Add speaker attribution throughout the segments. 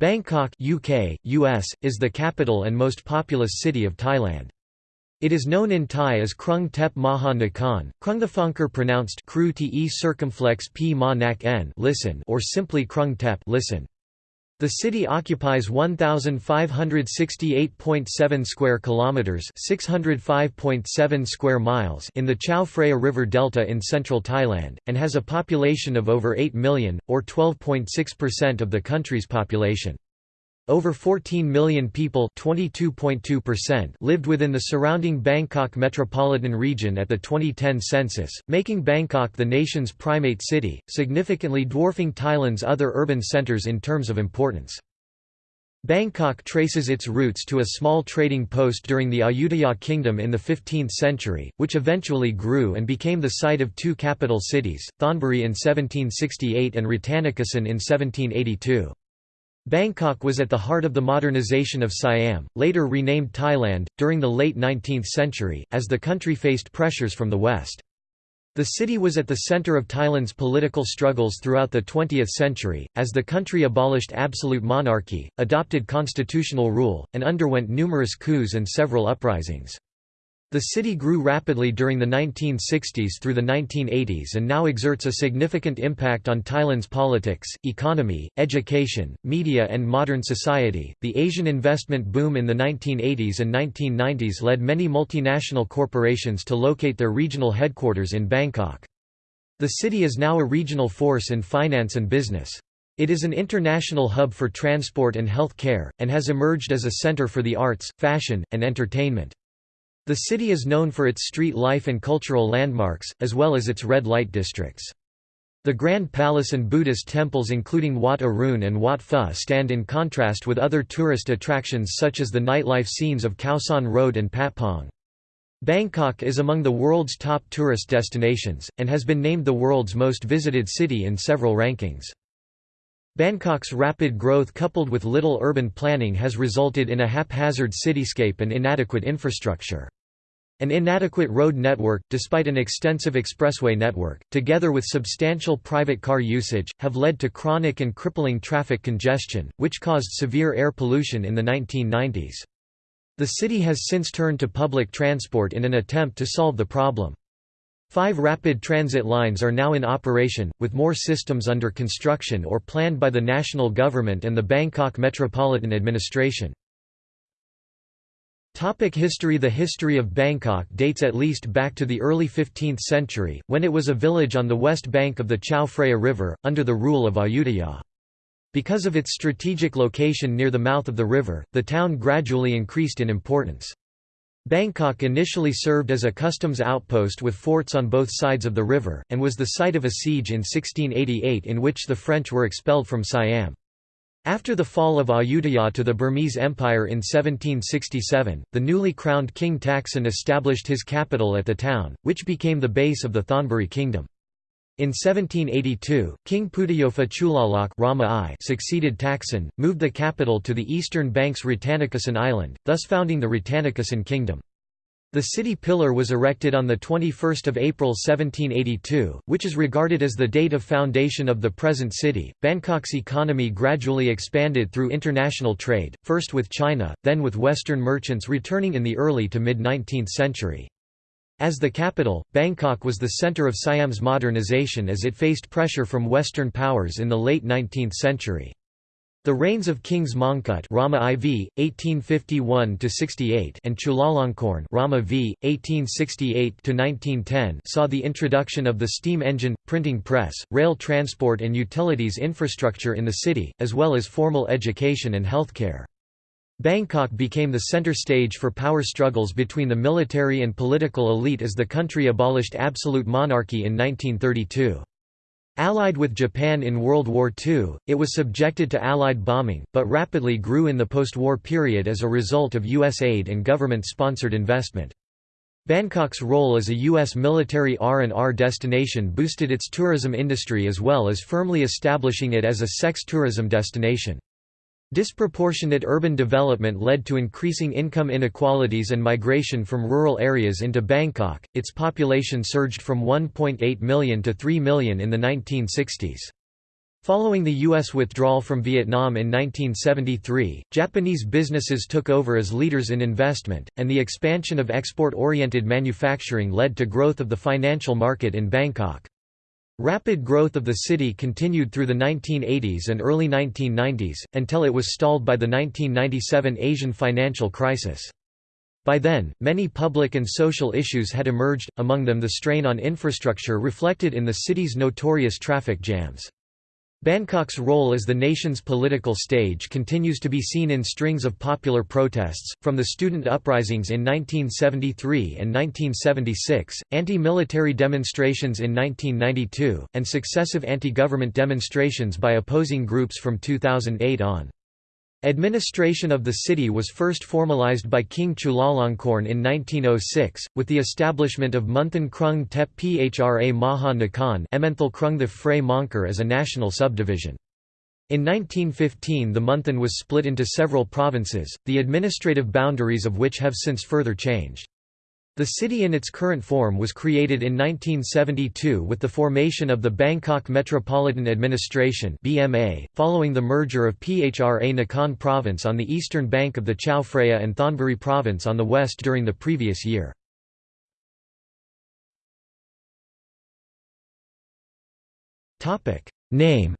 Speaker 1: Bangkok UK, US, is the capital and most populous city of Thailand. It is known in Thai as Krung Tep Maha Nakhon, Krungthaphonkar pronounced Kru te circumflex p ma nak n listen or simply Krung Tep listen. The city occupies 1568.7 square kilometers, 605.7 square miles in the Chao Phraya River delta in central Thailand and has a population of over 8 million or 12.6% of the country's population. Over 14 million people lived within the surrounding Bangkok metropolitan region at the 2010 census, making Bangkok the nation's primate city, significantly dwarfing Thailand's other urban centers in terms of importance. Bangkok traces its roots to a small trading post during the Ayutthaya kingdom in the 15th century, which eventually grew and became the site of two capital cities, Thonburi in 1768 and Rattanakosin in 1782. Bangkok was at the heart of the modernization of Siam, later renamed Thailand, during the late 19th century, as the country faced pressures from the west. The city was at the center of Thailand's political struggles throughout the 20th century, as the country abolished absolute monarchy, adopted constitutional rule, and underwent numerous coups and several uprisings. The city grew rapidly during the 1960s through the 1980s and now exerts a significant impact on Thailand's politics, economy, education, media, and modern society. The Asian investment boom in the 1980s and 1990s led many multinational corporations to locate their regional headquarters in Bangkok. The city is now a regional force in finance and business. It is an international hub for transport and health care, and has emerged as a center for the arts, fashion, and entertainment. The city is known for its street life and cultural landmarks, as well as its red light districts. The Grand Palace and Buddhist temples including Wat Arun and Wat Pho stand in contrast with other tourist attractions such as the nightlife scenes of Khao San Road and Patpong. Bangkok is among the world's top tourist destinations, and has been named the world's most visited city in several rankings. Bangkok's rapid growth coupled with little urban planning has resulted in a haphazard cityscape and inadequate infrastructure. An inadequate road network, despite an extensive expressway network, together with substantial private car usage, have led to chronic and crippling traffic congestion, which caused severe air pollution in the 1990s. The city has since turned to public transport in an attempt to solve the problem. Five rapid transit lines are now in operation, with more systems under construction or planned by the national government and the Bangkok Metropolitan Administration. Topic history The history of Bangkok dates at least back to the early 15th century, when it was a village on the west bank of the Chao Phraya River, under the rule of Ayutthaya. Because of its strategic location near the mouth of the river, the town gradually increased in importance. Bangkok initially served as a customs outpost with forts on both sides of the river, and was the site of a siege in 1688 in which the French were expelled from Siam. After the fall of Ayutthaya to the Burmese Empire in 1767, the newly crowned King Taksin established his capital at the town, which became the base of the Thonburi kingdom. In 1782, King Phutthayotfa Chulalok Rama I succeeded Taksin, moved the capital to the eastern banks Rattanakosin Island, thus founding the Rattanakosin Kingdom. The city pillar was erected on 21 April 1782, which is regarded as the date of foundation of the present city. Bangkok's economy gradually expanded through international trade, first with China, then with Western merchants returning in the early to mid 19th century. As the capital, Bangkok was the center of Siam's modernization as it faced pressure from Western powers in the late 19th century. The reigns of Kings Mongkut Rama IV, 1851–68 and Chulalongkorn Rama V, 1868–1910 saw the introduction of the steam engine, printing press, rail transport and utilities infrastructure in the city, as well as formal education and healthcare. Bangkok became the center stage for power struggles between the military and political elite as the country abolished absolute monarchy in 1932. Allied with Japan in World War II, it was subjected to Allied bombing, but rapidly grew in the post-war period as a result of U.S. aid and government-sponsored investment. Bangkok's role as a U.S. military R&R destination boosted its tourism industry as well as firmly establishing it as a sex tourism destination. Disproportionate urban development led to increasing income inequalities and migration from rural areas into Bangkok. Its population surged from 1.8 million to 3 million in the 1960s. Following the U.S. withdrawal from Vietnam in 1973, Japanese businesses took over as leaders in investment, and the expansion of export-oriented manufacturing led to growth of the financial market in Bangkok. Rapid growth of the city continued through the 1980s and early 1990s, until it was stalled by the 1997 Asian financial crisis. By then, many public and social issues had emerged, among them the strain on infrastructure reflected in the city's notorious traffic jams. Bangkok's role as the nation's political stage continues to be seen in strings of popular protests, from the student uprisings in 1973 and 1976, anti-military demonstrations in 1992, and successive anti-government demonstrations by opposing groups from 2008 on. Administration of the city was first formalized by King Chulalongkorn in 1906, with the establishment of Munthan Krung Tep Phra Maha Nakhon Emmenthal Krung the Frey Monkar as a national subdivision. In 1915 the Munthan was split into several provinces, the administrative boundaries of which have since further changed. The city in its current form was created in 1972 with the formation of the Bangkok Metropolitan Administration (BMA), following the merger of Phra Nakhon Province on the eastern bank of the Chao Phraya and Thonburi Province on the west during the previous year. Topic: Name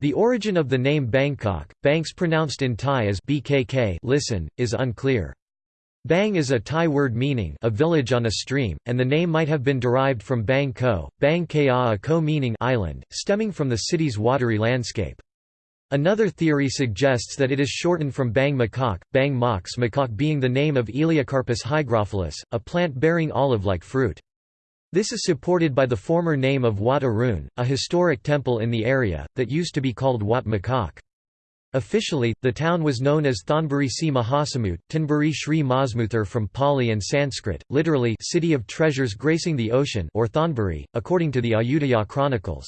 Speaker 1: The origin of the name Bangkok, Banks pronounced in Thai as BKK listen, is unclear. Bang is a Thai word meaning a village on a stream, and the name might have been derived from Bang Ko, Bang Ka a Ko meaning island, stemming from the city's watery landscape. Another theory suggests that it is shortened from Bang Makok, Bang Mox Makok being the name of Elaeocarpus hygrophilus, a plant bearing olive-like fruit. This is supported by the former name of Wat Arun, a historic temple in the area, that used to be called Wat Makok. Officially, the town was known as Thonburi Si Mahasamut, Tanburi Sri Masmuthar from Pali and Sanskrit, literally city of treasures gracing the ocean or Thonburi, according to the Ayutthaya chronicles.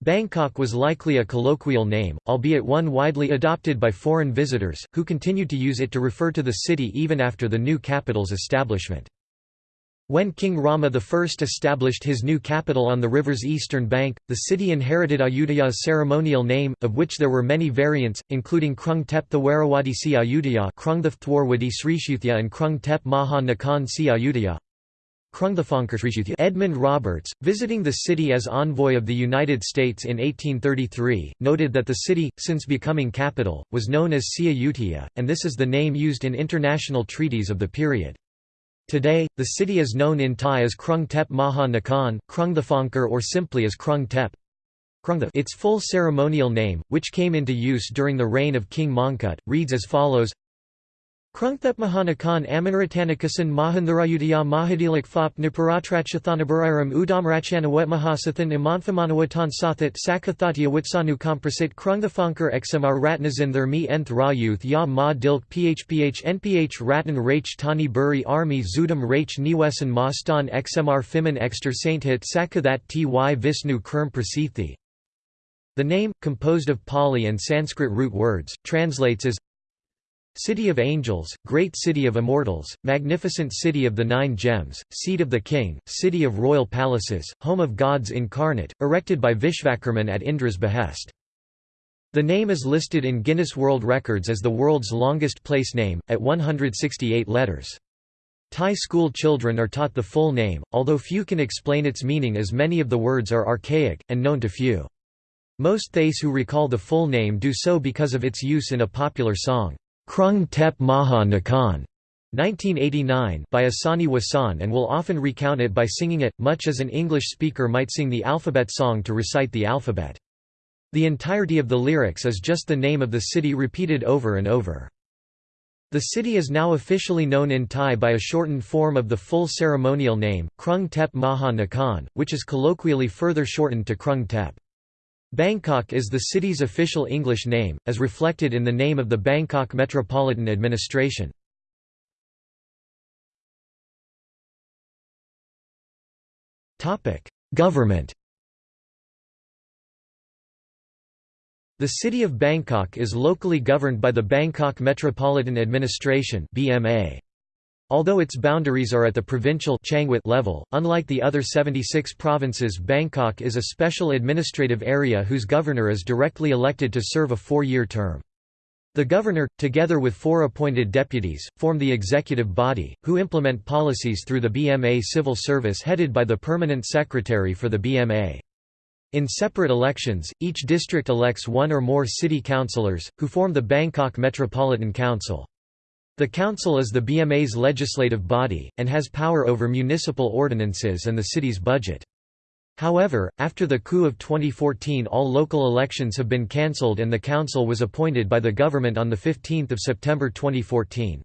Speaker 1: Bangkok was likely a colloquial name, albeit one widely adopted by foreign visitors, who continued to use it to refer to the city even after the new capital's establishment. When King Rama I established his new capital on the river's eastern bank, the city inherited Ayutthaya's ceremonial name, of which there were many variants, including Krung Tep Thawarawadi Si Ayutthaya Krung Thwarwadi Srishuthya and Krung Tep Maha Nakhon Si Ayutthaya. Edmund Roberts, visiting the city as envoy of the United States in 1833, noted that the city, since becoming capital, was known as Si Ayutthaya, and this is the name used in international treaties of the period. Today, the city is known in Thai as Krung Tep Maha Nakhon, Krung Thaphonkar or simply as Krung Tep. Its full ceremonial name, which came into use during the reign of King Mongkut, reads as follows Krungthep Mahanakan Amanrattanakasan Mahandharayudaya Mahadilak Fop Niparatrachathanabarairam Udamrachanawet Mahasathan Imanfamanawatan Sathat Sakathatya Witsanu Komprasit Krungthafankar Xmr Ratnazin Thermi Nth Rayuth Ya Ma Dilk Phph Nph Ratan Rach Tani Buri Army Zudam Rach Niwesan Mastan Xmr Fiman Exter Sainthit Sakathat Ty Visnu Kerm Prasithi The name, composed of Pali and Sanskrit root words, translates as City of Angels, Great City of Immortals, Magnificent City of the Nine Gems, Seat of the King, City of Royal Palaces, Home of Gods Incarnate, erected by Vishvakarman at Indra's behest. The name is listed in Guinness World Records as the world's longest place name, at 168 letters. Thai school children are taught the full name, although few can explain its meaning as many of the words are archaic, and known to few. Most Thais who recall the full name do so because of its use in a popular song. Krung Tep Maha Nakhon 1989 by Asani Wasan and will often recount it by singing it, much as an English speaker might sing the alphabet song to recite the alphabet. The entirety of the lyrics is just the name of the city repeated over and over. The city is now officially known in Thai by a shortened form of the full ceremonial name, Krung Tep Maha Nakhon, which is colloquially further shortened to Krung Tep. Bangkok is the city's official English name, as reflected in the name of the Bangkok Metropolitan Administration. Government The city of Bangkok is locally governed by the Bangkok Metropolitan Administration BMA. Although its boundaries are at the provincial level, unlike the other 76 provinces Bangkok is a special administrative area whose governor is directly elected to serve a four-year term. The governor, together with four appointed deputies, form the executive body, who implement policies through the BMA civil service headed by the permanent secretary for the BMA. In separate elections, each district elects one or more city councillors, who form the Bangkok Metropolitan Council. The council is the BMA's legislative body, and has power over municipal ordinances and the city's budget. However, after the coup of 2014 all local elections have been cancelled and the council was appointed by the government on 15 September 2014.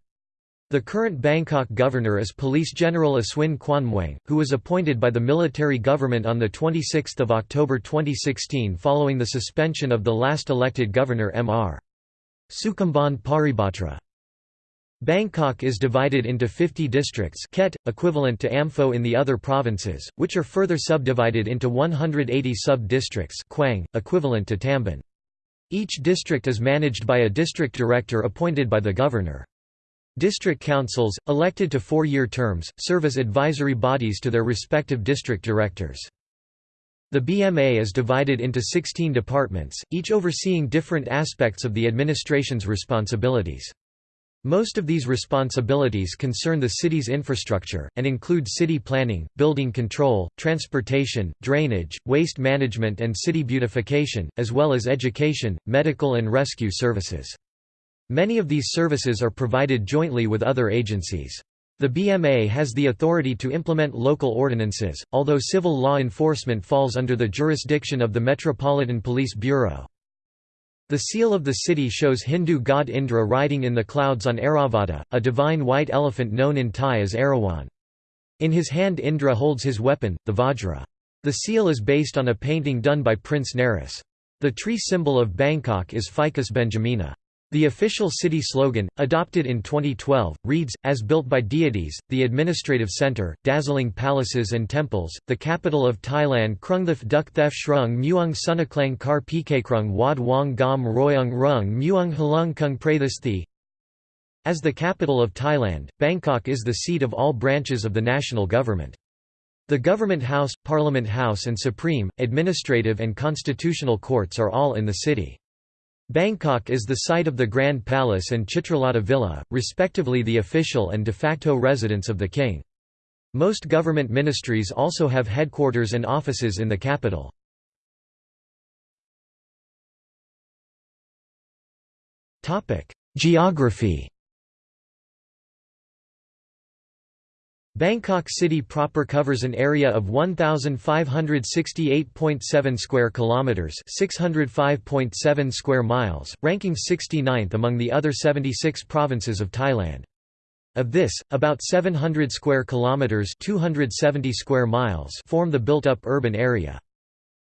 Speaker 1: The current Bangkok governor is Police General Aswin Kwanmuang, who was appointed by the military government on 26 October 2016 following the suspension of the last elected governor Mr. Sukhumbhand Paribatra. Bangkok is divided into 50 districts Khet, equivalent to Amphoe in the other provinces, which are further subdivided into 180 sub-districts equivalent to Tambon. Each district is managed by a district director appointed by the governor. District councils, elected to four-year terms, serve as advisory bodies to their respective district directors. The BMA is divided into 16 departments, each overseeing different aspects of the administration's responsibilities. Most of these responsibilities concern the city's infrastructure, and include city planning, building control, transportation, drainage, waste management and city beautification, as well as education, medical and rescue services. Many of these services are provided jointly with other agencies. The BMA has the authority to implement local ordinances, although civil law enforcement falls under the jurisdiction of the Metropolitan Police Bureau. The seal of the city shows Hindu god Indra riding in the clouds on Airavata, a divine white elephant known in Thai as Erawan. In his hand Indra holds his weapon, the Vajra. The seal is based on a painting done by Prince Naris. The tree symbol of Bangkok is Ficus benjamina. The official city slogan, adopted in 2012, reads, as built by deities, the administrative center, dazzling palaces and temples, the capital of Thailand Krungthif Duk Thef Shrung Muung Sunaklang Kar Pkakrung Wad Wong Gom Royung Rung Muung Halung Kung Prathasthi As the capital of Thailand, Bangkok is the seat of all branches of the national government. The Government House, Parliament House and Supreme, Administrative and Constitutional Courts are all in the city. Bangkok is the site of the Grand Palace and Chitralada Villa, respectively the official and de facto residence of the king. Most government ministries also have headquarters and offices in the capital. Geography Bangkok city proper covers an area of 1568.7 square kilometers, 605.7 square miles, ranking 69th among the other 76 provinces of Thailand. Of this, about 700 square kilometers, 270 square miles form the built-up urban area.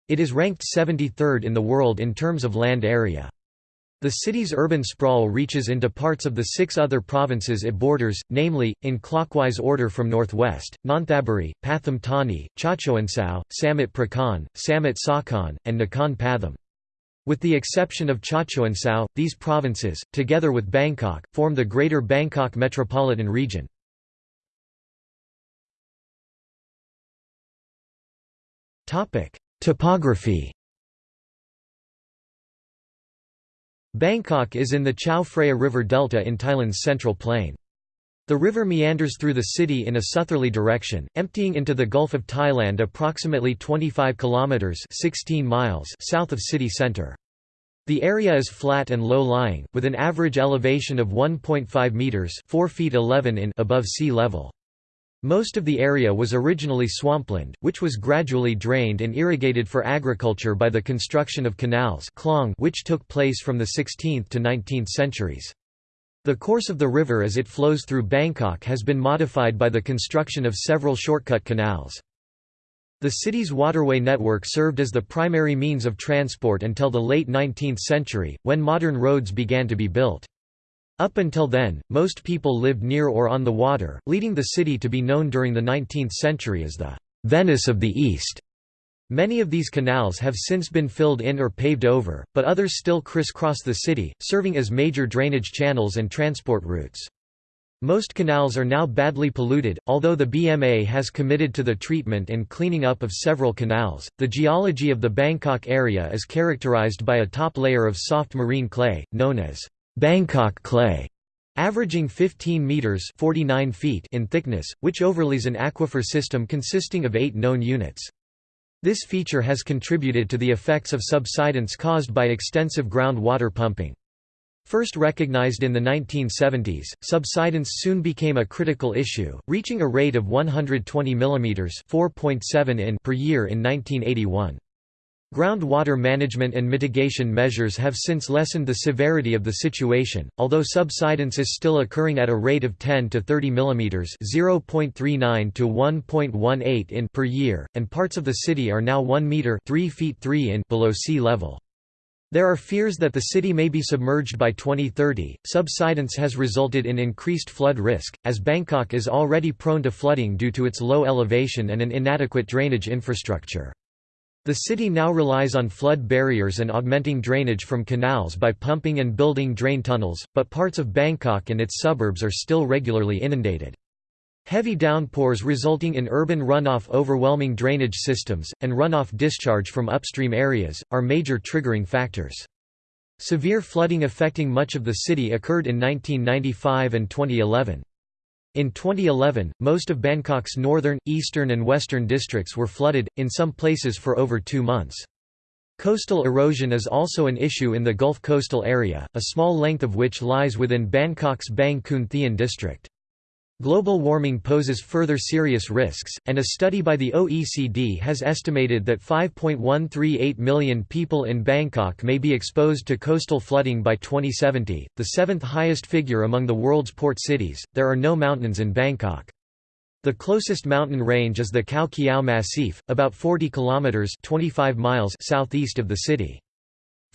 Speaker 1: It is ranked 73rd in the world in terms of land area. The city's urban sprawl reaches into parts of the six other provinces it borders, namely, in clockwise order from northwest, Nonthaburi, Pathum Thani, Chachoengsao, Samut Prakan, Samut Sakhon, and Nakhon Pathom. With the exception of Chachoengsao, these provinces, together with Bangkok, form the Greater Bangkok Metropolitan Region. Topography Bangkok is in the Chao Phraya River delta in Thailand's central plain. The river meanders through the city in a southerly direction, emptying into the Gulf of Thailand approximately 25 kilometers (16 miles) south of city center. The area is flat and low-lying, with an average elevation of 1.5 meters (4 feet 11 in) above sea level. Most of the area was originally swampland, which was gradually drained and irrigated for agriculture by the construction of canals which took place from the 16th to 19th centuries. The course of the river as it flows through Bangkok has been modified by the construction of several shortcut canals. The city's waterway network served as the primary means of transport until the late 19th century, when modern roads began to be built. Up until then, most people lived near or on the water, leading the city to be known during the 19th century as the Venice of the East. Many of these canals have since been filled in or paved over, but others still crisscross the city, serving as major drainage channels and transport routes. Most canals are now badly polluted, although the BMA has committed to the treatment and cleaning up of several canals. The geology of the Bangkok area is characterized by a top layer of soft marine clay, known as Bangkok clay, averaging 15 meters (49 feet) in thickness, which overlays an aquifer system consisting of 8 known units. This feature has contributed to the effects of subsidence caused by extensive groundwater pumping. First recognized in the 1970s, subsidence soon became a critical issue, reaching a rate of 120 mm (4.7 in) per year in 1981. Groundwater management and mitigation measures have since lessened the severity of the situation, although subsidence is still occurring at a rate of 10 to 30 mm (0.39 to 1.18 in) per year, and parts of the city are now 1 meter (3 feet 3 in) below sea level. There are fears that the city may be submerged by 2030. Subsidence has resulted in increased flood risk, as Bangkok is already prone to flooding due to its low elevation and an inadequate drainage infrastructure. The city now relies on flood barriers and augmenting drainage from canals by pumping and building drain tunnels, but parts of Bangkok and its suburbs are still regularly inundated. Heavy downpours resulting in urban runoff overwhelming drainage systems, and runoff discharge from upstream areas, are major triggering factors. Severe flooding affecting much of the city occurred in 1995 and 2011. In 2011, most of Bangkok's northern, eastern and western districts were flooded, in some places for over two months. Coastal erosion is also an issue in the Gulf coastal area, a small length of which lies within Bangkok's Bang Khun Thien district. Global warming poses further serious risks, and a study by the OECD has estimated that 5.138 million people in Bangkok may be exposed to coastal flooding by 2070, the seventh highest figure among the world's port cities. There are no mountains in Bangkok. The closest mountain range is the Khao Kiao Massif, about 40 kilometers (25 miles) southeast of the city.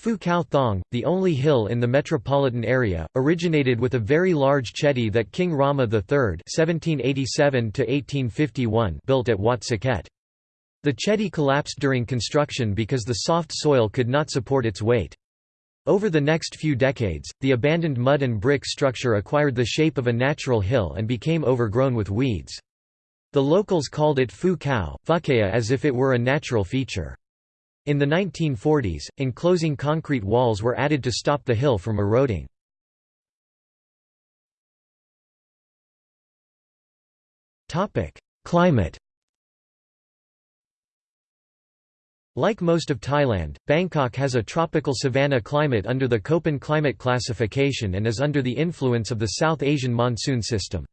Speaker 1: Phu Khao Thong, the only hill in the metropolitan area, originated with a very large chedi that King Rama III (1787–1851) built at Wat Saket. The chedi collapsed during construction because the soft soil could not support its weight. Over the next few decades, the abandoned mud and brick structure acquired the shape of a natural hill and became overgrown with weeds. The locals called it Phu Khao, as if it were a natural feature. In the 1940s, enclosing concrete walls were added to stop the hill from eroding. Climate Like most of Thailand, Bangkok has a tropical savanna climate under the Köppen climate classification and is under the influence of the South Asian monsoon system.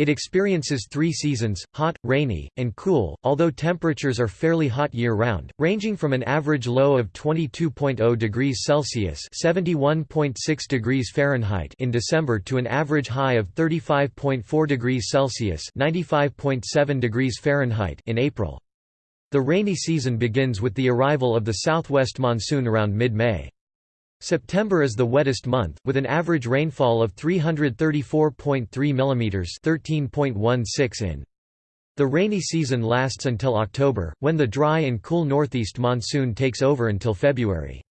Speaker 1: It experiences three seasons, hot, rainy, and cool, although temperatures are fairly hot year-round, ranging from an average low of 22.0 degrees Celsius degrees Fahrenheit in December to an average high of 35.4 degrees Celsius degrees Fahrenheit in April. The rainy season begins with the arrival of the southwest monsoon around mid-May. September is the wettest month, with an average rainfall of 334.3 mm 13.16 in. The rainy season lasts until October, when the dry and cool northeast monsoon takes over until February.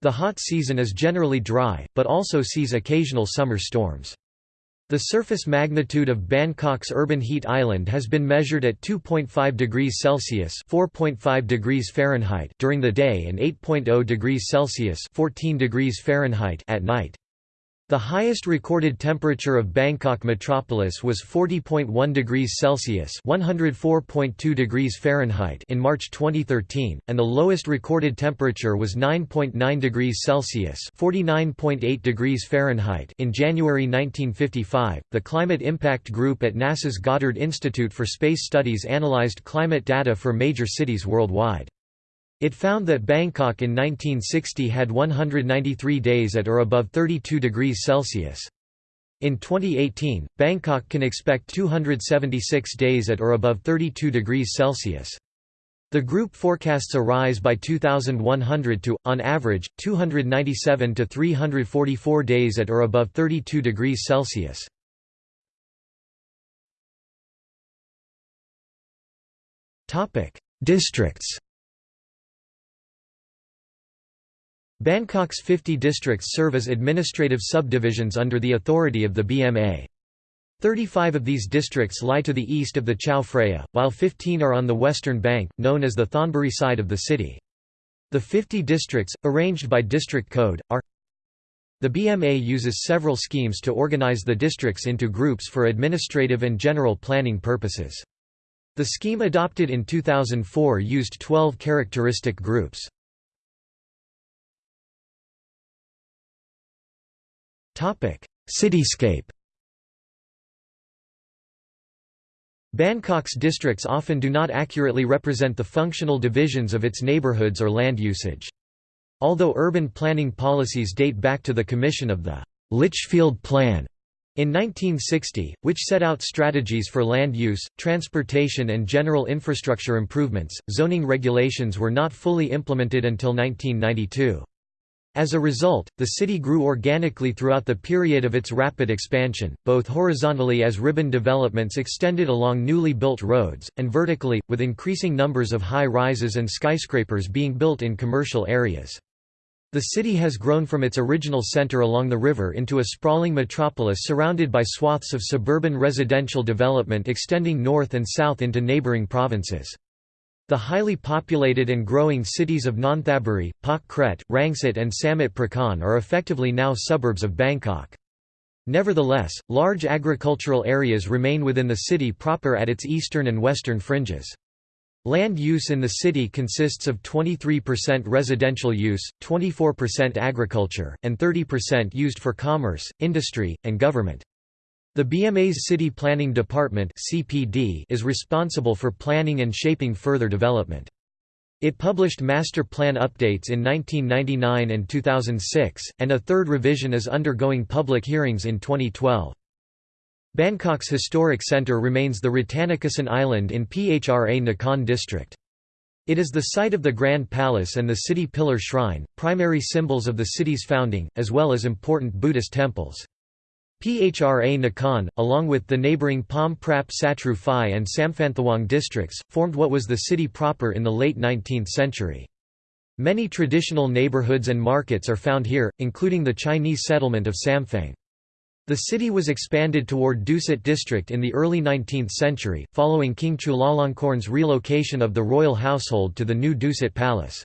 Speaker 1: The hot season is generally dry, but also sees occasional summer storms. The surface magnitude of Bangkok's urban heat island has been measured at 2.5 degrees Celsius (4.5 degrees Fahrenheit) during the day and 8.0 degrees Celsius (14 degrees Fahrenheit) at night. The highest recorded temperature of Bangkok metropolis was 40.1 degrees Celsius (104.2 degrees Fahrenheit) in March 2013, and the lowest recorded temperature was 9.9 degrees Celsius (49.8 degrees Fahrenheit) in January 1955. The Climate Impact Group at NASA's Goddard Institute for Space Studies analyzed climate data for major cities worldwide. It found that Bangkok in 1960 had 193 days at or above 32 degrees Celsius. In 2018, Bangkok can expect 276 days at or above 32 degrees Celsius. The group forecasts a rise by 2100 to, on average, 297 to 344 days at or above 32 degrees Celsius. Districts Bangkok's 50 districts serve as administrative subdivisions under the authority of the BMA. Thirty-five of these districts lie to the east of the Chao Phraya, while 15 are on the western bank, known as the Thonburi side of the city. The 50 districts, arranged by district code, are The BMA uses several schemes to organize the districts into groups for administrative and general planning purposes. The scheme adopted in 2004 used 12 characteristic groups. Cityscape Bangkok's districts often do not accurately represent the functional divisions of its neighborhoods or land usage. Although urban planning policies date back to the commission of the Litchfield Plan in 1960, which set out strategies for land use, transportation and general infrastructure improvements, zoning regulations were not fully implemented until 1992. As a result, the city grew organically throughout the period of its rapid expansion, both horizontally as ribbon developments extended along newly built roads, and vertically, with increasing numbers of high-rises and skyscrapers being built in commercial areas. The city has grown from its original center along the river into a sprawling metropolis surrounded by swaths of suburban residential development extending north and south into neighboring provinces. The highly populated and growing cities of Nonthaburi, Pak Kret, Rangsit and Samut Prakan are effectively now suburbs of Bangkok. Nevertheless, large agricultural areas remain within the city proper at its eastern and western fringes. Land use in the city consists of 23% residential use, 24% agriculture, and 30% used for commerce, industry, and government. The BMA's City Planning Department is responsible for planning and shaping further development. It published master plan updates in 1999 and 2006, and a third revision is undergoing public hearings in 2012. Bangkok's historic centre remains the Rattanakosin Island in Phra Nakhon district. It is the site of the Grand Palace and the City Pillar Shrine, primary symbols of the city's founding, as well as important Buddhist temples. Phra Nakhon, along with the neighbouring Pom Prap Satru Phai and Samphanthawong districts, formed what was the city proper in the late 19th century. Many traditional neighbourhoods and markets are found here, including the Chinese settlement of Sampheng. The city was expanded toward Dusit district in the early 19th century, following King Chulalongkorn's relocation of the royal household to the new Dusit Palace.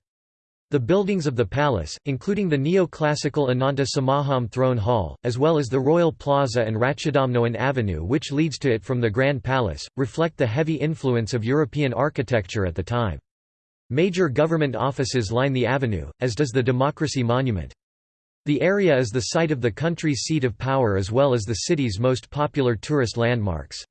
Speaker 1: The buildings of the palace, including the neoclassical Ananta Samakhom Throne Hall, as well as the Royal Plaza and Ratchadamnoen Avenue which leads to it from the Grand Palace, reflect the heavy influence of European architecture at the time. Major government offices line the avenue, as does the Democracy Monument. The area is the site of the country's seat of power as well as the city's most popular tourist landmarks.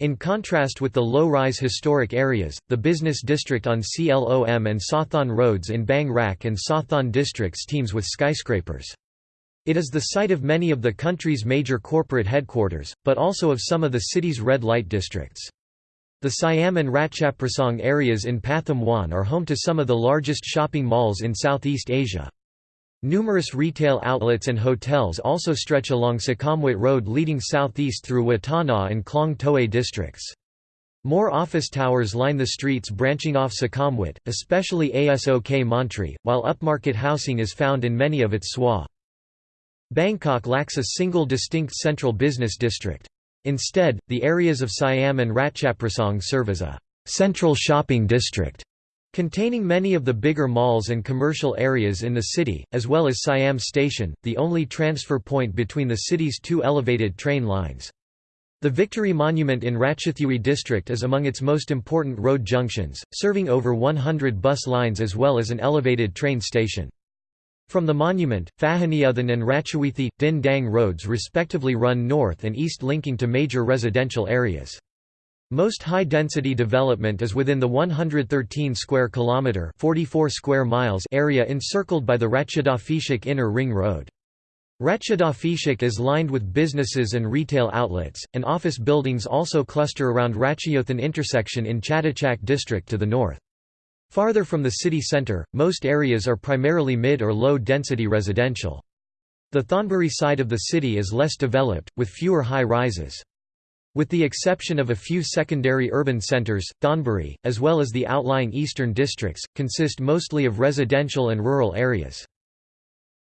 Speaker 1: In contrast with the low-rise historic areas, the business district on Silom and Sathon roads in Bang Rak and Sathon districts teems with skyscrapers. It is the site of many of the country's major corporate headquarters, but also of some of the city's red light districts. The Siam and Ratchaprasong areas in Pathum Wan are home to some of the largest shopping malls in Southeast Asia. Numerous retail outlets and hotels also stretch along Sukhumvit Road leading southeast through Watana and Klong Toei districts. More office towers line the streets branching off Sukhumvit, especially ASOK Montri, while upmarket housing is found in many of its SWA. Bangkok lacks a single distinct central business district. Instead, the areas of Siam and Ratchaprasong serve as a central shopping district Containing many of the bigger malls and commercial areas in the city, as well as Siam Station, the only transfer point between the city's two elevated train lines. The Victory Monument in Ratchathewi district is among its most important road junctions, serving over 100 bus lines as well as an elevated train station. From the monument, Phahonyothin and Ratchawithi, Din Daeng roads respectively run north and east linking to major residential areas. Most high-density development is within the 113 square kilometer (44 square miles) area encircled by the Ratchadaphisek Inner Ring Road. Ratchadaphisek is lined with businesses and retail outlets, and office buildings also cluster around Ratchayothin intersection in Chatuchak district to the north. Farther from the city centre, most areas are primarily mid or low density residential. The Thonburi side of the city is less developed, with fewer high-rises. With the exception of a few secondary urban centres, Thonburi, as well as the outlying eastern districts, consist mostly of residential and rural areas.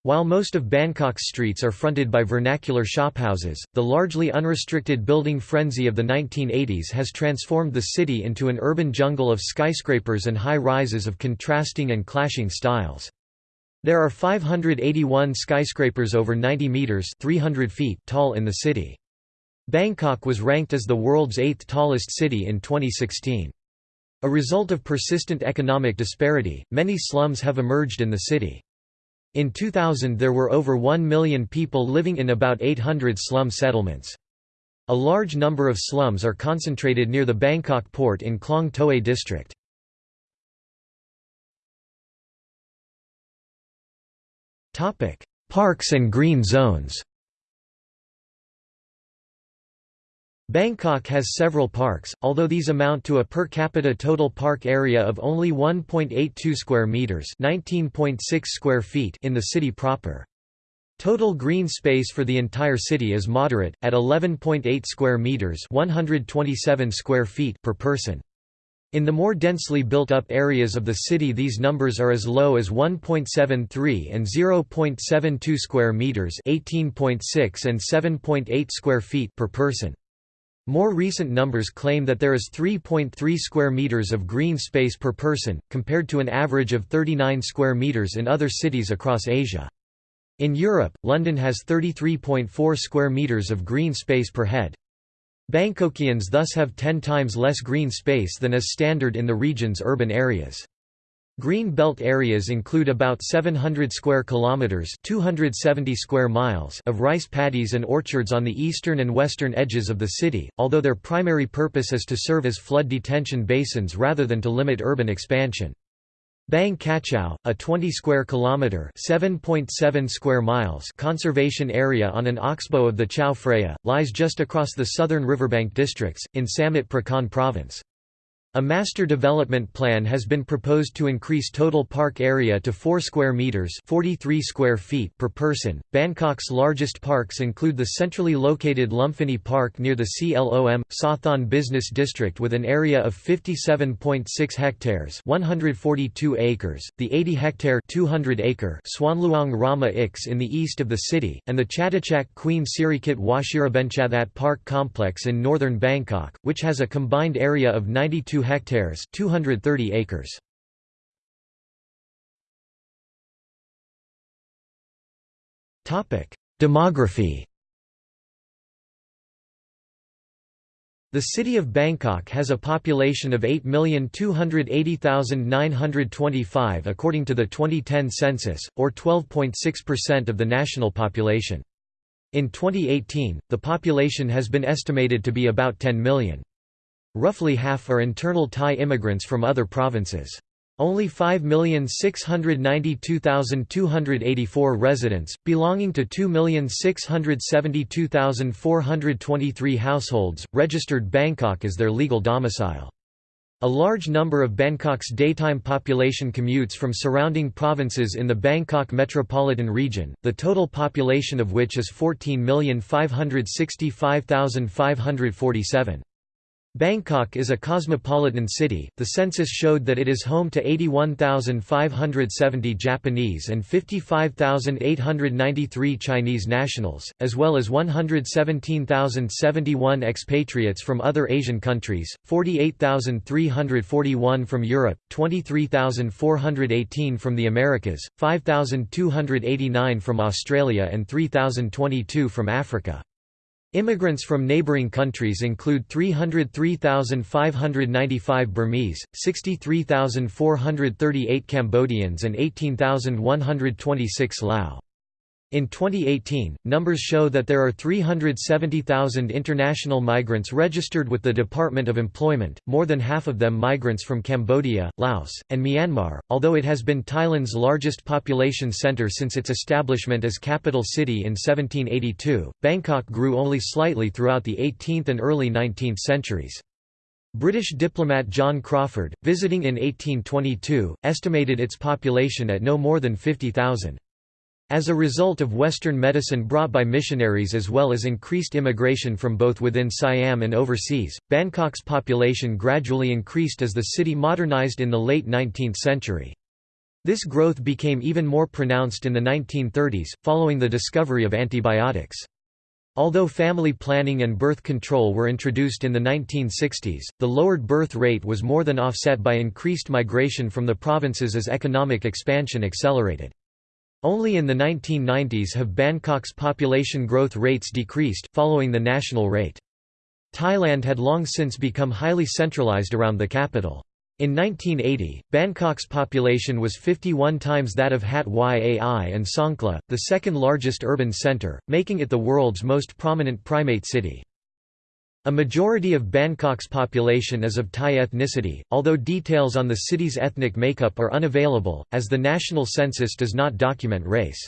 Speaker 1: While most of Bangkok's streets are fronted by vernacular shophouses, the largely unrestricted building frenzy of the 1980s has transformed the city into an urban jungle of skyscrapers and high-rises of contrasting and clashing styles. There are 581 skyscrapers over 90 meters 300 feet tall in the city. Bangkok was ranked as the world's eighth tallest city in 2016. A result of persistent economic disparity, many slums have emerged in the city. In 2000 there were over 1 million people living in about 800 slum settlements. A large number of slums are concentrated near the Bangkok port in Klong Toei district. Parks and green zones Bangkok has several parks, although these amount to a per capita total park area of only 1.82 square meters, 19.6 square feet in the city proper. Total green space for the entire city is moderate at 11.8 square meters, 127 square feet per person. In the more densely built up areas of the city these numbers are as low as 1.73 and 0.72 square meters, 18.6 and 7.8 square feet per person. More recent numbers claim that there is 3.3 square meters of green space per person, compared to an average of 39 square meters in other cities across Asia. In Europe, London has 33.4 square meters of green space per head. Bangkokians thus have 10 times less green space than is standard in the region's urban areas. Green belt areas include about 700 square kilometers, 270 square miles of rice paddies and orchards on the eastern and western edges of the city, although their primary purpose is to serve as flood detention basins rather than to limit urban expansion. Bang Kachao, a 20 square kilometer, 7.7 square miles conservation area on an oxbow of the Chao Phraya, lies just across the southern riverbank districts in Samut Prakan province. A master development plan has been proposed to increase total park area to 4 square meters, 43 square feet per person. Bangkok's largest parks include the centrally located Lumphini Park near the Silom Sathon Business District with an area of 57.6 hectares, 142 acres, the 80 hectare, 200 acre Suan Luang Rama Ix in the east of the city, and the Chatuchak Queen Sirikit Wachirabenchathat Park complex in northern Bangkok, which has a combined area of 92 hectares 230 acres. Demography The city of Bangkok has a population of 8,280,925 according to the 2010 census, or 12.6% of the national population. In 2018, the population has been estimated to be about 10 million. Roughly half are internal Thai immigrants from other provinces. Only 5,692,284 residents, belonging to 2,672,423 households, registered Bangkok as their legal domicile. A large number of Bangkok's daytime population commutes from surrounding provinces in the Bangkok metropolitan region, the total population of which is 14,565,547. Bangkok is a cosmopolitan city. The census showed that it is home to 81,570 Japanese and 55,893 Chinese nationals, as well as 117,071 expatriates from other Asian countries, 48,341 from Europe, 23,418 from the Americas, 5,289 from Australia, and 3,022 from Africa. Immigrants from neighboring countries include 303,595 Burmese, 63,438 Cambodians and 18,126 Lao. In 2018, numbers show that there are 370,000 international migrants registered with the Department of Employment, more than half of them migrants from Cambodia, Laos, and Myanmar. Although it has been Thailand's largest population center since its establishment as capital city in 1782, Bangkok grew only slightly throughout the 18th and early 19th centuries. British diplomat John Crawfurd, visiting in 1822, estimated its population at no more than 50,000. As a result of Western medicine brought by missionaries as well as increased immigration from both within Siam and overseas, Bangkok's population gradually increased as the city modernized in the late 19th century. This growth became even more pronounced in the 1930s, following the discovery of antibiotics. Although family planning and birth control were introduced in the 1960s, the lowered birth rate was more than offset by increased migration from the provinces as economic expansion accelerated. Only in the 1990s have Bangkok's population growth rates decreased, following the national rate. Thailand had long since become highly centralized around the capital. In 1980, Bangkok's population was 51 times that of Hat Yai and Songkhla, the second largest urban center, making it the world's most prominent primate city. A majority of Bangkok's population is of Thai ethnicity, although details on the city's ethnic makeup are unavailable, as the national census does not document race.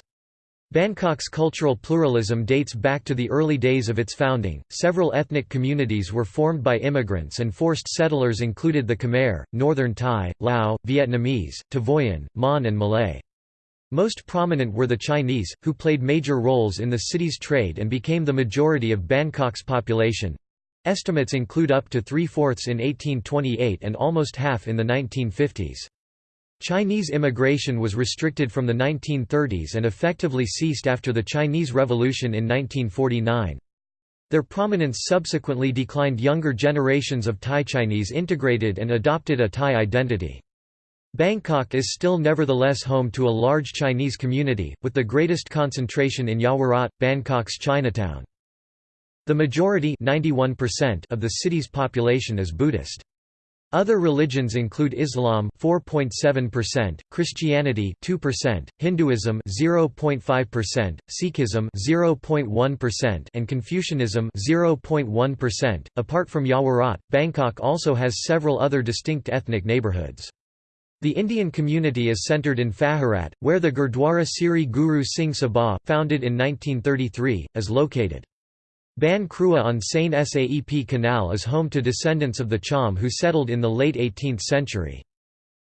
Speaker 1: Bangkok's cultural pluralism dates back to the early days of its founding. Several ethnic communities were formed by immigrants and forced settlers included the Khmer, Northern Thai, Lao, Vietnamese, Tavoyan, Mon and Malay. Most prominent were the Chinese, who played major roles in the city's trade and became the majority of Bangkok's population. Estimates include up to three-fourths in 1828 and almost half in the 1950s. Chinese immigration was restricted from the 1930s and effectively ceased after the Chinese Revolution in 1949. Their prominence subsequently declined younger generations of Thai Chinese integrated and adopted a Thai identity. Bangkok is still nevertheless home to a large Chinese community, with the greatest concentration in Yaowarat, Bangkok's Chinatown. The majority of the city's population is Buddhist. Other religions include Islam 4.7%, Christianity 2%, Hinduism 0.5%, Sikhism 0.1% and Confucianism 0.1%. Apart from Yaowarat, Bangkok also has several other distinct ethnic neighborhoods. The Indian community is centered in Phahurat, where the Gurdwara Siri Guru Singh Sabha, founded in 1933, is located. Ban Krua on Saen Saep Canal is home to descendants of the Cham who settled in the late 18th century.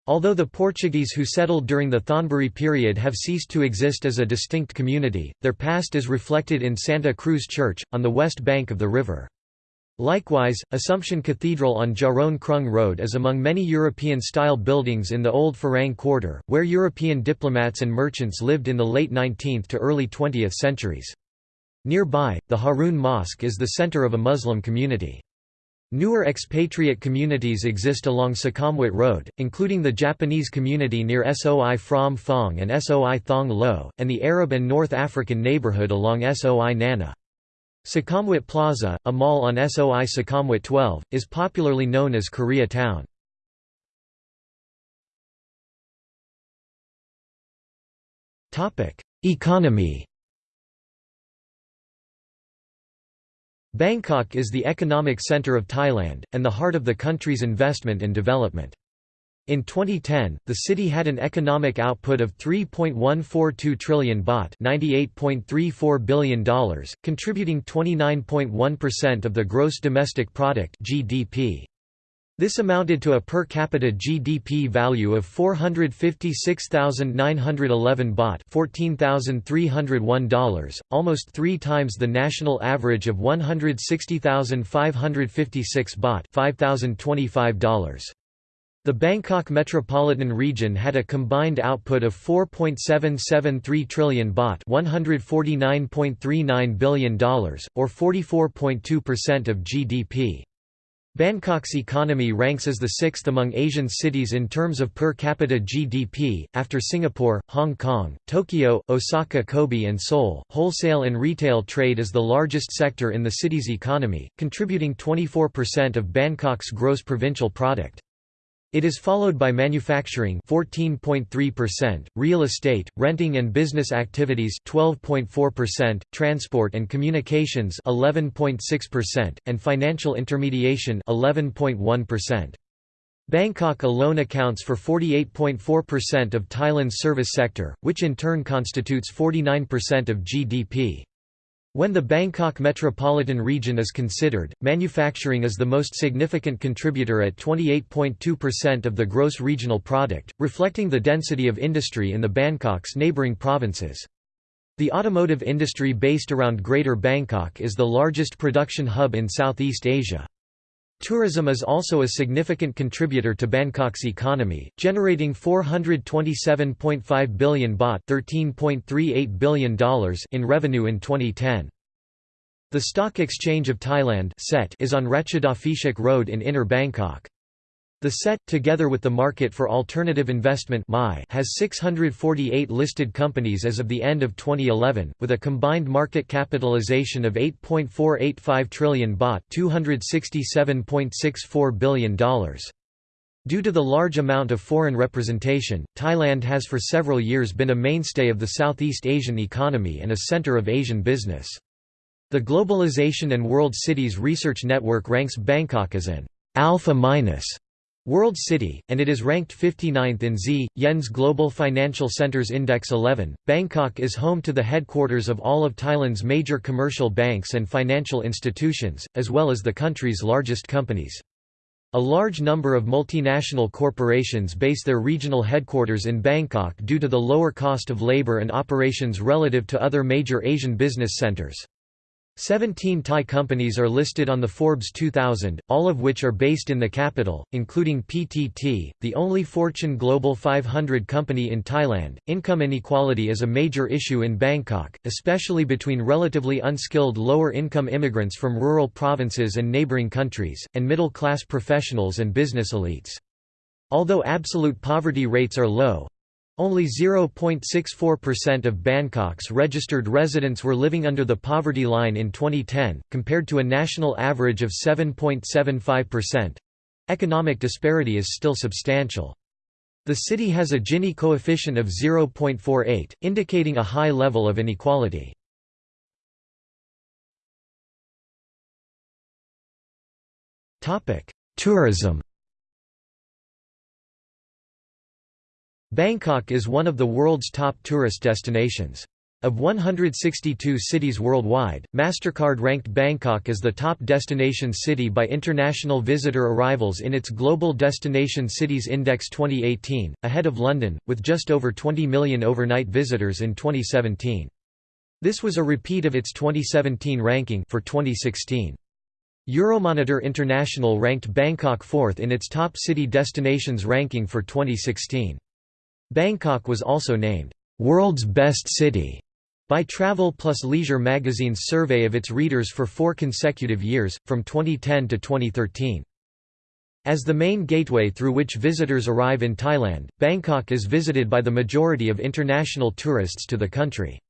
Speaker 1: Although the Portuguese who settled during the Thonburi period have ceased to exist as a distinct community, their past is reflected in Santa Cruz Church, on the west bank of the river. Likewise, Assumption Cathedral on Charoen Krung Road is among many European-style buildings in the Old Farang Quarter, where European diplomats and merchants lived in the late 19th to early 20th centuries. Nearby, the Harun Mosque is the center of a Muslim community. Newer expatriate communities exist along Sukhumvit Road, including the Japanese community near Soi Phrom Phong and Soi Thong Lo, and the Arab and North African neighborhood along Soi Nana. Sukhumvit Plaza, a mall on Soi Sukhumvit 12, is popularly known as Korea Town. Economy Bangkok is the economic center of Thailand, and the heart of the country's investment and development. In 2010, the city had an economic output of 3.142 trillion baht $98.34 billion, contributing 29.1% of the gross domestic product GDP. This amounted to a per capita GDP value of 456,911 baht $14,301, almost three times the national average of 160,556 baht $5,025. The Bangkok metropolitan region had a combined output of 4.773 trillion baht $149.39 billion, or 44.2% of GDP. Bangkok's economy ranks as the sixth among Asian cities in terms of per capita GDP, after Singapore, Hong Kong, Tokyo, Osaka Kobe and Seoul. Wholesale and retail trade is the largest sector in the city's economy, contributing 24% of Bangkok's gross provincial product. It is followed by manufacturing 14.3%, real estate, renting and business activities 12.4%, transport and communications 11.6%, and financial intermediation 11.1%. Bangkok alone accounts for 48.4% of Thailand's service sector, which in turn constitutes 49% of GDP. When the Bangkok metropolitan region is considered, manufacturing is the most significant contributor at 28.2% of the gross regional product, reflecting the density of industry in the Bangkok's neighboring provinces. The automotive industry based around Greater Bangkok is the largest production hub in Southeast Asia. Tourism is also a significant contributor to Bangkok's economy, generating 427.5 billion baht $13.38 billion in revenue in 2010. The Stock Exchange of Thailand is on Ratchadaphisek Road in Inner Bangkok. The SET, together with the Market for Alternative Investment has 648 listed companies as of the end of 2011, with a combined market capitalization of 8.485 trillion baht $267.64 billion. Due to the large amount of foreign representation, Thailand has for several years been a mainstay of the Southeast Asian economy and a center of Asian business. The Globalization and World Cities Research Network ranks Bangkok as an alpha minus World City, and it is ranked 59th in Z. Yen's Global Financial Centers Index 11. Bangkok is home to the headquarters of all of Thailand's major commercial banks and financial institutions, as well as the country's largest companies. A large number of multinational corporations base their regional headquarters in Bangkok due to the lower cost of labor and operations relative to other major Asian business centers. Seventeen Thai companies are listed on the Forbes 2000, all of which are based in the capital, including PTT, the only Fortune Global 500 company in Thailand. Income inequality is a major issue in Bangkok, especially between relatively unskilled lower income immigrants from rural provinces and neighboring countries, and middle class professionals and business elites. Although absolute poverty rates are low, only 0.64% of Bangkok's registered residents were living under the poverty line in 2010, compared to a national average of 7.75%. Economic disparity is still substantial. The city has a Gini coefficient of 0.48, indicating a high level of inequality. Tourism Bangkok is one of the world's top tourist destinations. Of 162 cities worldwide, MasterCard ranked Bangkok as the top destination city by international visitor arrivals in its Global Destination Cities Index 2018, ahead of London, with just over 20 million overnight visitors in 2017. This was a repeat of its 2017 ranking for 2016. Euromonitor International ranked Bangkok fourth in its top city destinations ranking for 2016. Bangkok was also named, "...world's best city." by Travel Plus Leisure magazine's survey of its readers for four consecutive years, from 2010 to 2013. As the main gateway through which visitors arrive in Thailand, Bangkok is visited by the majority of international tourists to the country.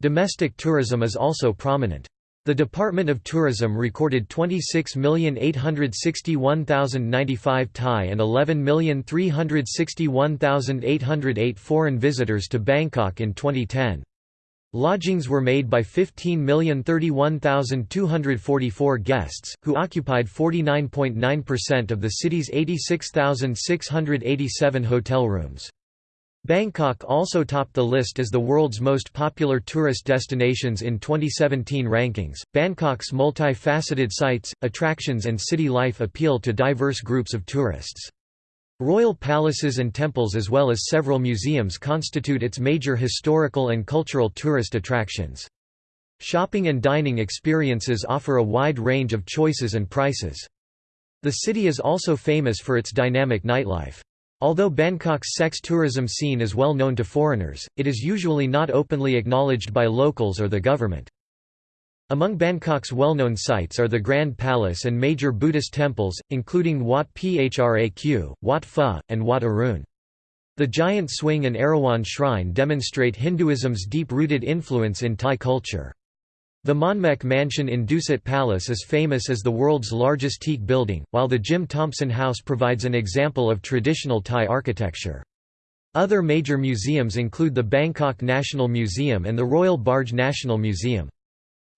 Speaker 1: Domestic tourism is also prominent. The Department of Tourism recorded 26,861,095 Thai and 11,361,808 foreign visitors to Bangkok in 2010. Lodgings were made by 15,031,244 guests, who occupied 49.9% of the city's 86,687 hotel rooms. Bangkok also topped the list as the world's most popular tourist destinations in 2017 rankings. Bangkok's multi-faceted sites, attractions and city life appeal to diverse groups of tourists. Royal palaces and temples as well as several museums constitute its major historical and cultural tourist attractions. Shopping and dining experiences offer a wide range of choices and prices. The city is also famous for its dynamic nightlife. Although Bangkok's sex tourism scene is well known to foreigners, it is usually not openly acknowledged by locals or the government. Among Bangkok's well-known sites are the Grand Palace and major Buddhist temples, including Wat Phra Kaew, Wat Pho, and Wat Arun. The giant swing and Erawan shrine demonstrate Hinduism's deep-rooted influence in Thai culture. The Vimanmek Mansion in Dusit Palace is famous as the world's largest teak building, while the Jim Thompson House provides an example of traditional Thai architecture. Other major museums include the Bangkok National Museum and the Royal Barge National Museum.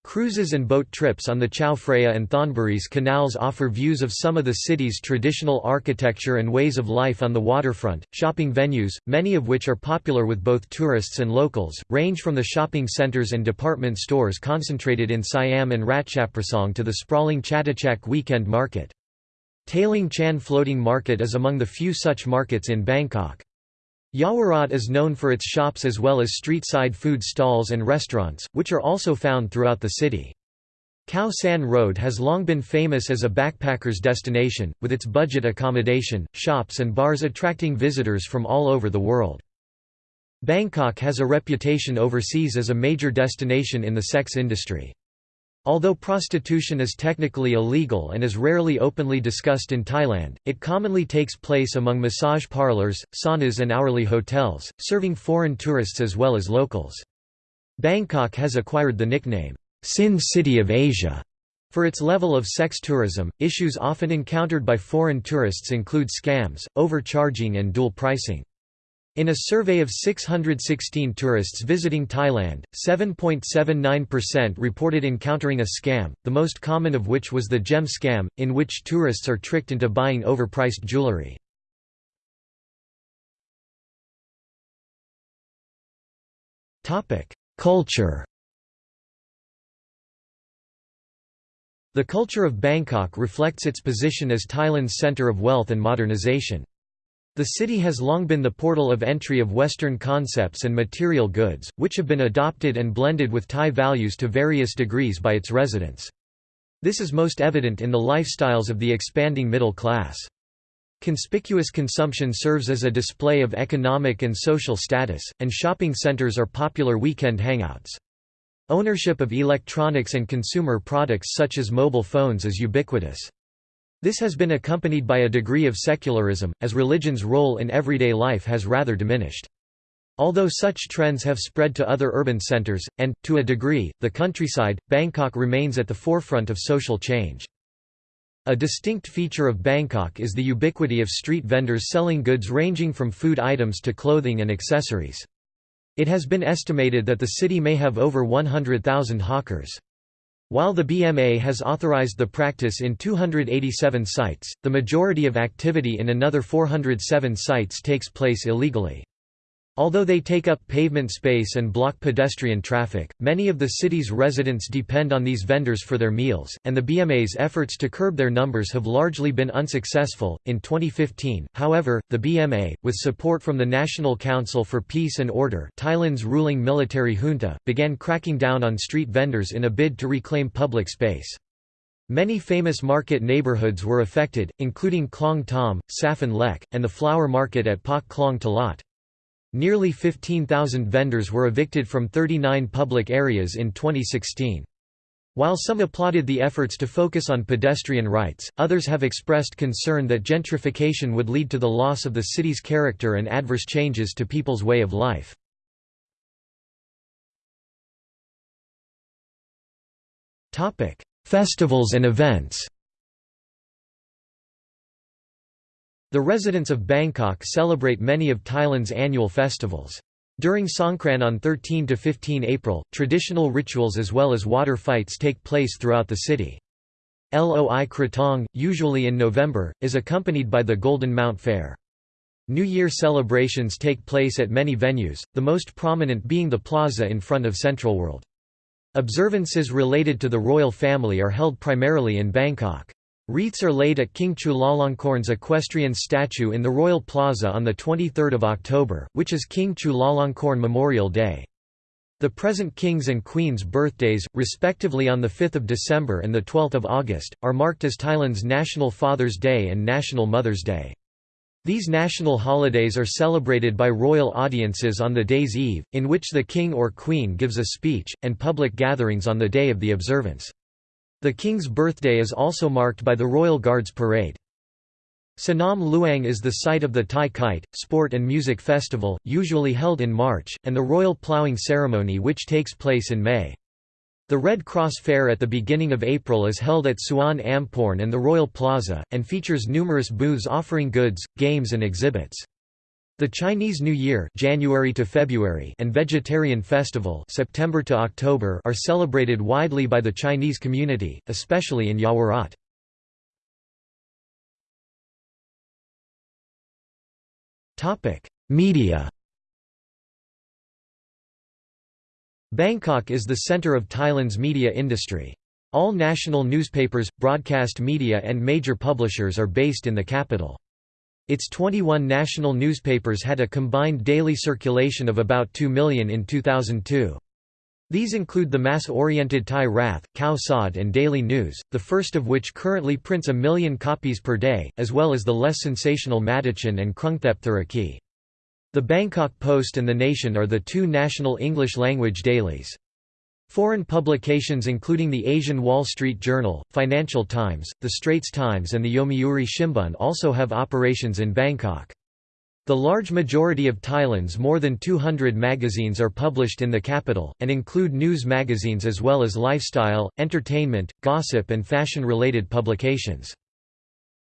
Speaker 1: Cruises and boat trips on the Chao Phraya and Thonburi's canals offer views of some of the city's traditional architecture and ways of life on the waterfront. Shopping venues, many of which are popular with both tourists and locals, range from the shopping centers and department stores concentrated in Siam and Ratchaprasong to the sprawling Chatuchak weekend market. Taling Chan Floating Market is among the few such markets in Bangkok. Yaowarat is known for its shops as well as street-side food stalls and restaurants, which are also found throughout the city. Khao San Road has long been famous as a backpacker's destination, with its budget accommodation, shops and bars attracting visitors from all over the world. Bangkok has a reputation overseas as a major destination in the sex industry. Although prostitution is technically illegal and is rarely openly discussed in Thailand, it commonly takes place among massage parlors, saunas and hourly hotels, serving foreign tourists as well as locals. Bangkok has acquired the nickname, Sin City of Asia. For its level of sex tourism, issues often encountered by foreign tourists include scams, overcharging and dual pricing. In a survey of 616 tourists visiting Thailand, 7.79% reported encountering a scam, the most common of which was the gem scam, in which tourists are tricked into buying overpriced jewelry. Culture The culture of Bangkok reflects its position as Thailand's center of wealth and modernization. The city has long been the portal of entry of Western concepts and material goods, which have been adopted and blended with Thai values to various degrees by its residents. This is most evident in the lifestyles of the expanding middle class. Conspicuous consumption serves as a display of economic and social status, and shopping centers are popular weekend hangouts. Ownership of electronics and consumer products such as mobile phones is ubiquitous. This has been accompanied by a degree of secularism, as religion's role in everyday life has rather diminished. Although such trends have spread to other urban centers, and, to a degree, the countryside, Bangkok remains at the forefront of social change. A distinct feature of Bangkok is the ubiquity of street vendors selling goods ranging from food items to clothing and accessories. It has been estimated that the city may have over 100,000 hawkers. While the BMA has authorized the practice in 287 sites, the majority of activity in another 407 sites takes place illegally. Although they take up pavement space and block pedestrian traffic, many of the city's residents depend on these vendors for their meals, and the BMA's efforts to curb their numbers have largely been unsuccessful. In 2015, however, the BMA, with support from the National Council for Peace and Order, Thailand's ruling military junta, began cracking down on street vendors in a bid to reclaim public space. Many famous market neighborhoods were affected, including Klong Tom, Saphan Lek, and the flower market at Pak Klong Talat. Nearly 15,000 vendors were evicted from 39 public areas in 2016. While some applauded the efforts to focus on pedestrian rights, others have expressed concern that gentrification would lead to the loss of the city's character and adverse changes to people's way of life. Festivals and events The residents of Bangkok celebrate many of Thailand's annual festivals. During Songkran on 13 to 15 April, traditional rituals as well as water fights take place throughout the city. Loi Krathong, usually in November, is accompanied by the Golden Mount Fair. New Year celebrations take place at many venues, the most prominent being the plaza in front of Central World. Observances related to the royal family are held primarily in Bangkok. Wreaths are laid at King Chulalongkorn's equestrian statue in the Royal Plaza on 23 October, which is King Chulalongkorn Memorial Day. The present kings and queens' birthdays, respectively on 5 December and 12 August, are marked as Thailand's National Father's Day and National Mother's Day. These national holidays are celebrated by royal audiences on the day's eve, in which the king or queen gives a speech, and public gatherings on the day of the observance. The king's birthday is also marked by the Royal Guards Parade. Sanam Luang is the site of the Thai Kite, Sport and Music Festival, usually held in March, and the Royal Ploughing Ceremony which takes place in May. The Red Cross Fair at the beginning of April is held at Suan Amporn and the Royal Plaza, and features numerous booths offering goods, games and exhibits. The Chinese New Year January to February and Vegetarian Festival September to October are celebrated widely by the Chinese community, especially in Yaowarat. Media. Bangkok is the center of Thailand's media industry. All national newspapers, broadcast media and major publishers are based in the capital. Its 21 national newspapers had a combined daily circulation of about 2 million in 2002. These include the mass-oriented Thai Rath, Khao Sod and Daily News, the first of which currently prints a million copies per day, as well as the less sensational Matichon and Krungthep Turakij. The Bangkok Post and The Nation are the two national English-language dailies. Foreign publications including the Asian Wall Street Journal, Financial Times, The Straits Times and the Yomiuri Shimbun also have operations in Bangkok. The large majority of Thailand's more than 200 magazines are published in the capital, and include news magazines as well as lifestyle, entertainment, gossip and fashion-related publications.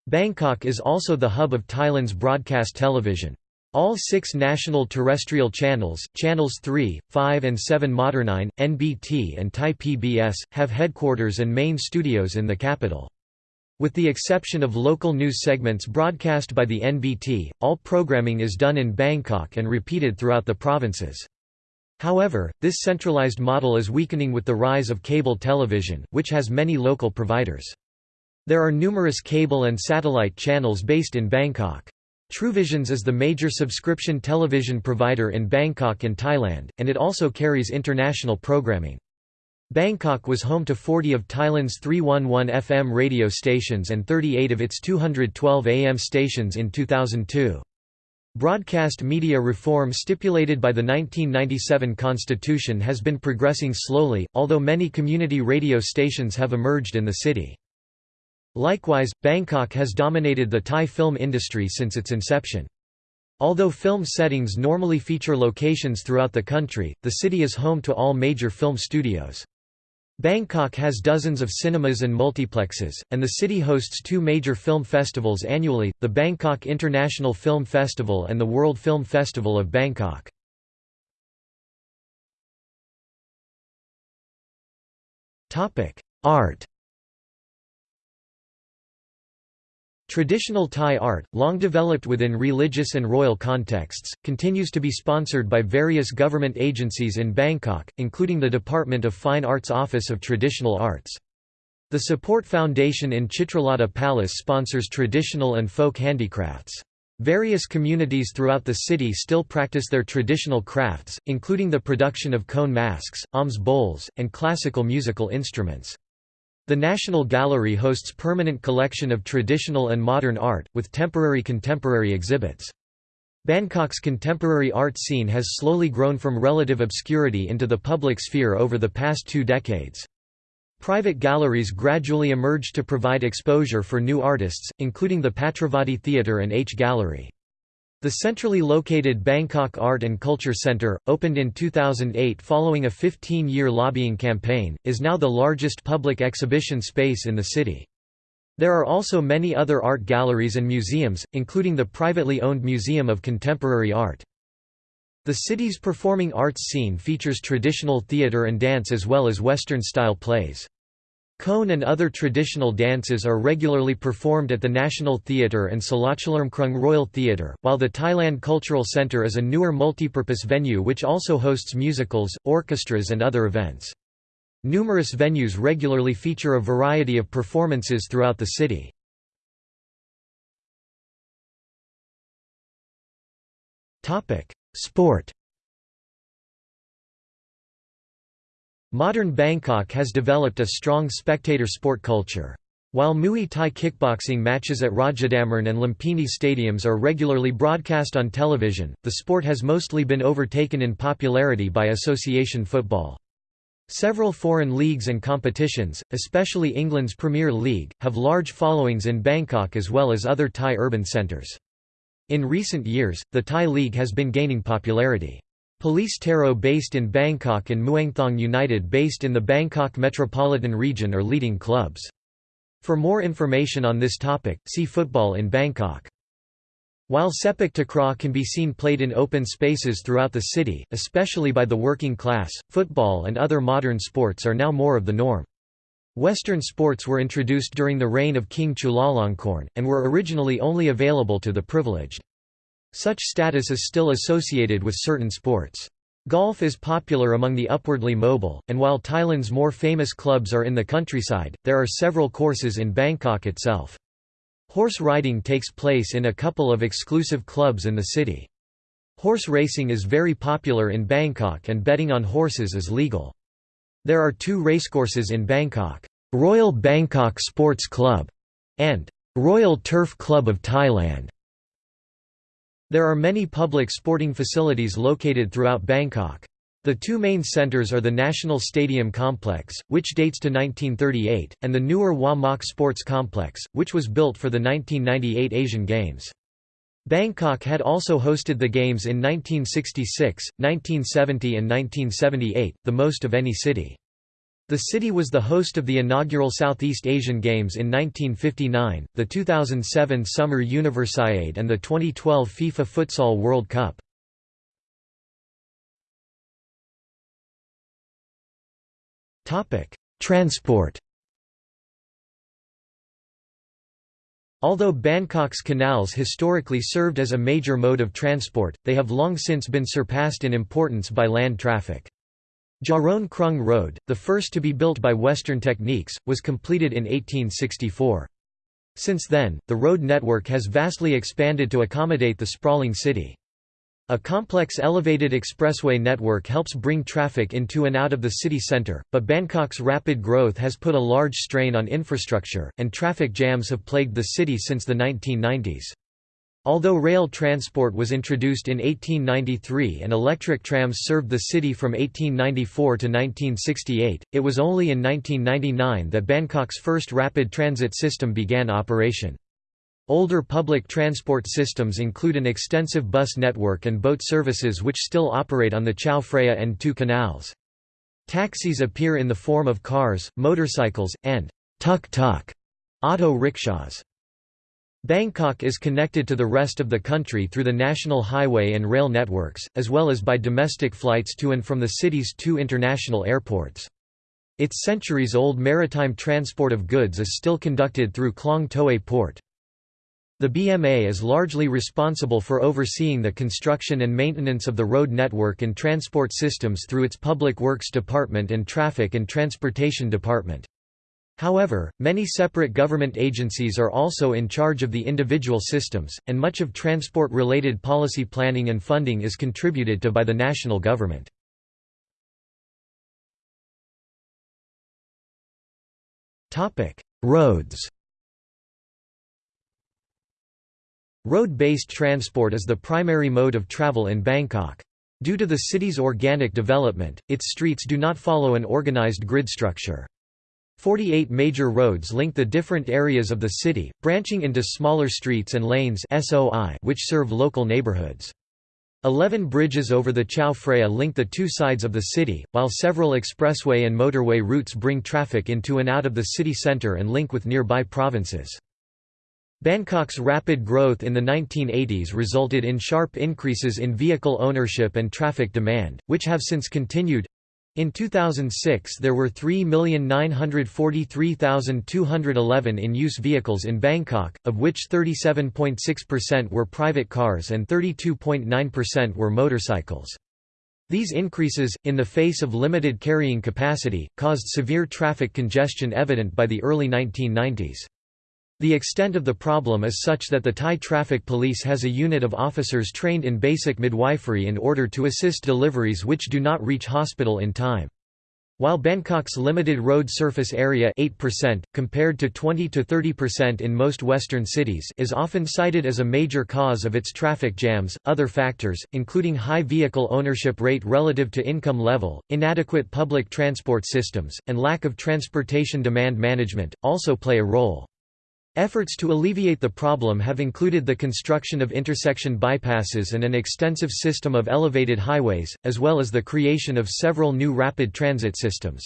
Speaker 1: Bangkok is also the hub of Thailand's broadcast television. All six national terrestrial channels, channels 3, 5 and 7 Modern9, NBT and Thai PBS, have headquarters and main studios in the capital. With the exception of local news segments broadcast by the NBT, all programming is done in Bangkok and repeated throughout the provinces. However, this centralized model is weakening with the rise of cable television, which has many local providers. There are numerous cable and satellite channels based in Bangkok. TrueVisions is the major subscription television provider in Bangkok and Thailand, and it also carries international programming. Bangkok was home to 40 of Thailand's 311 FM radio stations and 38 of its 212 AM stations in 2002. Broadcast media reform stipulated by the 1997 constitution has been progressing slowly, although many community radio stations have emerged in the city. Likewise, Bangkok has dominated the Thai film industry since its inception. Although film settings normally feature locations throughout the country, the city is home to all major film studios. Bangkok has dozens of cinemas and multiplexes, and the city hosts two major film festivals annually, the Bangkok International Film Festival and the World Film Festival of Bangkok. Art Traditional Thai art, long developed within religious and royal contexts, continues to be sponsored by various government agencies in Bangkok, including the Department of Fine Arts Office of Traditional Arts. The Support Foundation in Chitralada Palace sponsors traditional and folk handicrafts. Various communities throughout the city still practice their traditional crafts, including the production of cone masks, alms bowls, and classical musical instruments. The National Gallery hosts permanent collection of traditional and modern art, with temporary contemporary exhibits. Bangkok's contemporary art scene has slowly grown from relative obscurity into the public sphere over the past two decades. Private galleries gradually emerged to provide exposure for new artists, including the Patravadi Theatre and H Gallery. The centrally located Bangkok Art and Culture Centre, opened in 2008 following a 15-year lobbying campaign, is now the largest public exhibition space in the city. There are also many other art galleries and museums, including the privately owned Museum of Contemporary Art. The city's performing arts scene features traditional theatre and dance as well as Western-style plays. Khon and other traditional dances are regularly performed at the National Theatre and Sala Chalermkrung Royal Theatre, while the Thailand Cultural Centre is a newer multipurpose venue which also hosts musicals, orchestras and other events. Numerous venues regularly feature a variety of performances throughout the city. Sport Modern Bangkok has developed a strong spectator sport culture. While Muay Thai kickboxing matches at Rajadamnern and Lumpini stadiums are regularly broadcast on television, the sport has mostly been overtaken in popularity by association football. Several foreign leagues and competitions, especially England's Premier League, have large followings in Bangkok as well as other Thai urban centres. In recent years, the Thai League has been gaining popularity. Police Tero based in Bangkok and Muangthong United based in the Bangkok metropolitan region are leading clubs. For more information on this topic, see Football in Bangkok. While sepak takraw can be seen played in open spaces throughout the city, especially by the working class, football and other modern sports are now more of the norm. Western sports were introduced during the reign of King Chulalongkorn, and were originally only available to the privileged. Such status is still associated with certain sports. Golf is popular among the upwardly mobile, and while Thailand's more famous clubs are in the countryside, there are several courses in Bangkok itself. Horse riding takes place in a couple of exclusive clubs in the city. Horse racing is very popular in Bangkok and betting on horses is legal. There are two racecourses in Bangkok, Royal Bangkok Sports Club and Royal Turf Club of Thailand. There are many public sporting facilities located throughout Bangkok. The two main centres are the National Stadium Complex, which dates to 1938, and the newer Hua Mak Sports Complex, which was built for the 1998 Asian Games. Bangkok had also hosted the Games in 1966, 1970 and 1978, the most of any city. The city was the host of the inaugural Southeast Asian Games in 1959, the 2007 Summer Universiade and the 2012 FIFA Futsal World Cup. Transport Although Bangkok's canals historically served as a major mode of transport, they have long since been surpassed in importance by land traffic. Charoen Krung Road, the first to be built by Western Techniques, was completed in 1864. Since then, the road network has vastly expanded to accommodate the sprawling city. A complex elevated expressway network helps bring traffic into and out of the city centre, but Bangkok's rapid growth has put a large strain on infrastructure, and traffic jams have plagued the city since the 1990s. Although rail transport was introduced in 1893 and electric trams served the city from 1894 to 1968, it was only in 1999 that Bangkok's first rapid transit system began operation. Older public transport systems include an extensive bus network and boat services which still operate on the Chao Phraya and two canals. Taxis appear in the form of cars, motorcycles, and tuk-tuk auto rickshaws. Bangkok is connected to the rest of the country through the national highway and rail networks, as well as by domestic flights to and from the city's two international airports. Its centuries-old maritime transport of goods is still conducted through Klong Toei Port. The BMA is largely responsible for overseeing the construction and maintenance of the road network and transport systems through its Public Works Department and Traffic and Transportation Department. However, many separate government agencies are also in charge of the individual systems, and much of transport-related policy planning and funding is contributed to by the national government. Roads Road-based transport is the primary mode of travel in Bangkok. Due to the city's organic development, its streets do not follow an organized grid structure. 48 major roads link the different areas of the city, branching into smaller streets and lanes which serve local neighborhoods. Eleven bridges over the Chao Phraya link the two sides of the city, while several expressway and motorway routes bring traffic into and out of the city center and link with nearby provinces. Bangkok's rapid growth in the 1980s resulted in sharp increases in vehicle ownership and traffic demand, which have since continued. In 2006 there were 3,943,211 in-use vehicles in Bangkok, of which 37.6% were private cars and 32.9% were motorcycles. These increases, in the face of limited carrying capacity, caused severe traffic congestion evident by the early 1990s. The extent of the problem is such that the Thai Traffic Police has a unit of officers trained in basic midwifery in order to assist deliveries which do not reach hospital in time. While Bangkok's limited road surface area 8%, compared to 20–30% in most western cities is often cited as a major cause of its traffic jams, other factors, including high vehicle ownership rate relative to income level, inadequate public transport systems, and lack of transportation demand management, also play a role. Efforts to alleviate the problem have included the construction of intersection bypasses and an extensive system of elevated highways, as well as the creation of several new rapid transit systems.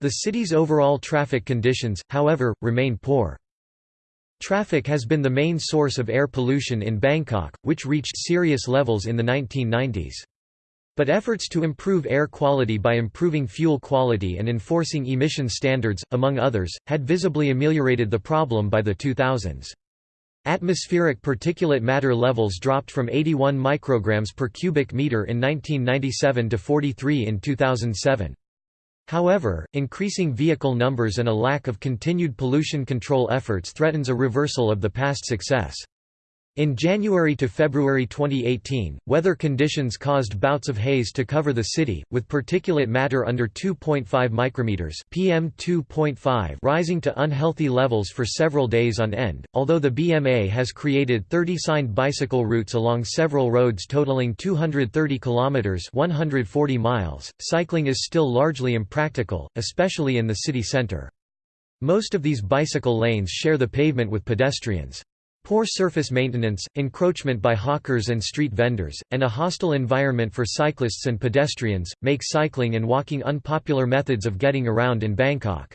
Speaker 1: The city's overall traffic conditions, however, remain poor. Traffic has been the main source of air pollution in Bangkok, which reached serious levels in the 1990s. But efforts to improve air quality by improving fuel quality and enforcing emission standards, among others, had visibly ameliorated the problem by the 2000s. Atmospheric particulate matter levels dropped from 81 micrograms per cubic meter in 1997 to 43 in 2007. However, increasing vehicle numbers and a lack of continued pollution control efforts threatens a reversal of the past success. In January to February 2018, weather conditions caused bouts of haze to cover the city, with particulate matter under 2.5 micrometers (PM 2.5) rising to unhealthy levels for several days on end. Although the BMA has created 30 signed bicycle routes along several roads totaling 230 kilometers (140 miles), cycling is still largely impractical, especially in the city center. Most of these bicycle lanes share the pavement with pedestrians. Poor surface maintenance, encroachment by hawkers and street vendors, and a hostile environment for cyclists and pedestrians, make cycling and walking unpopular methods of getting around in Bangkok.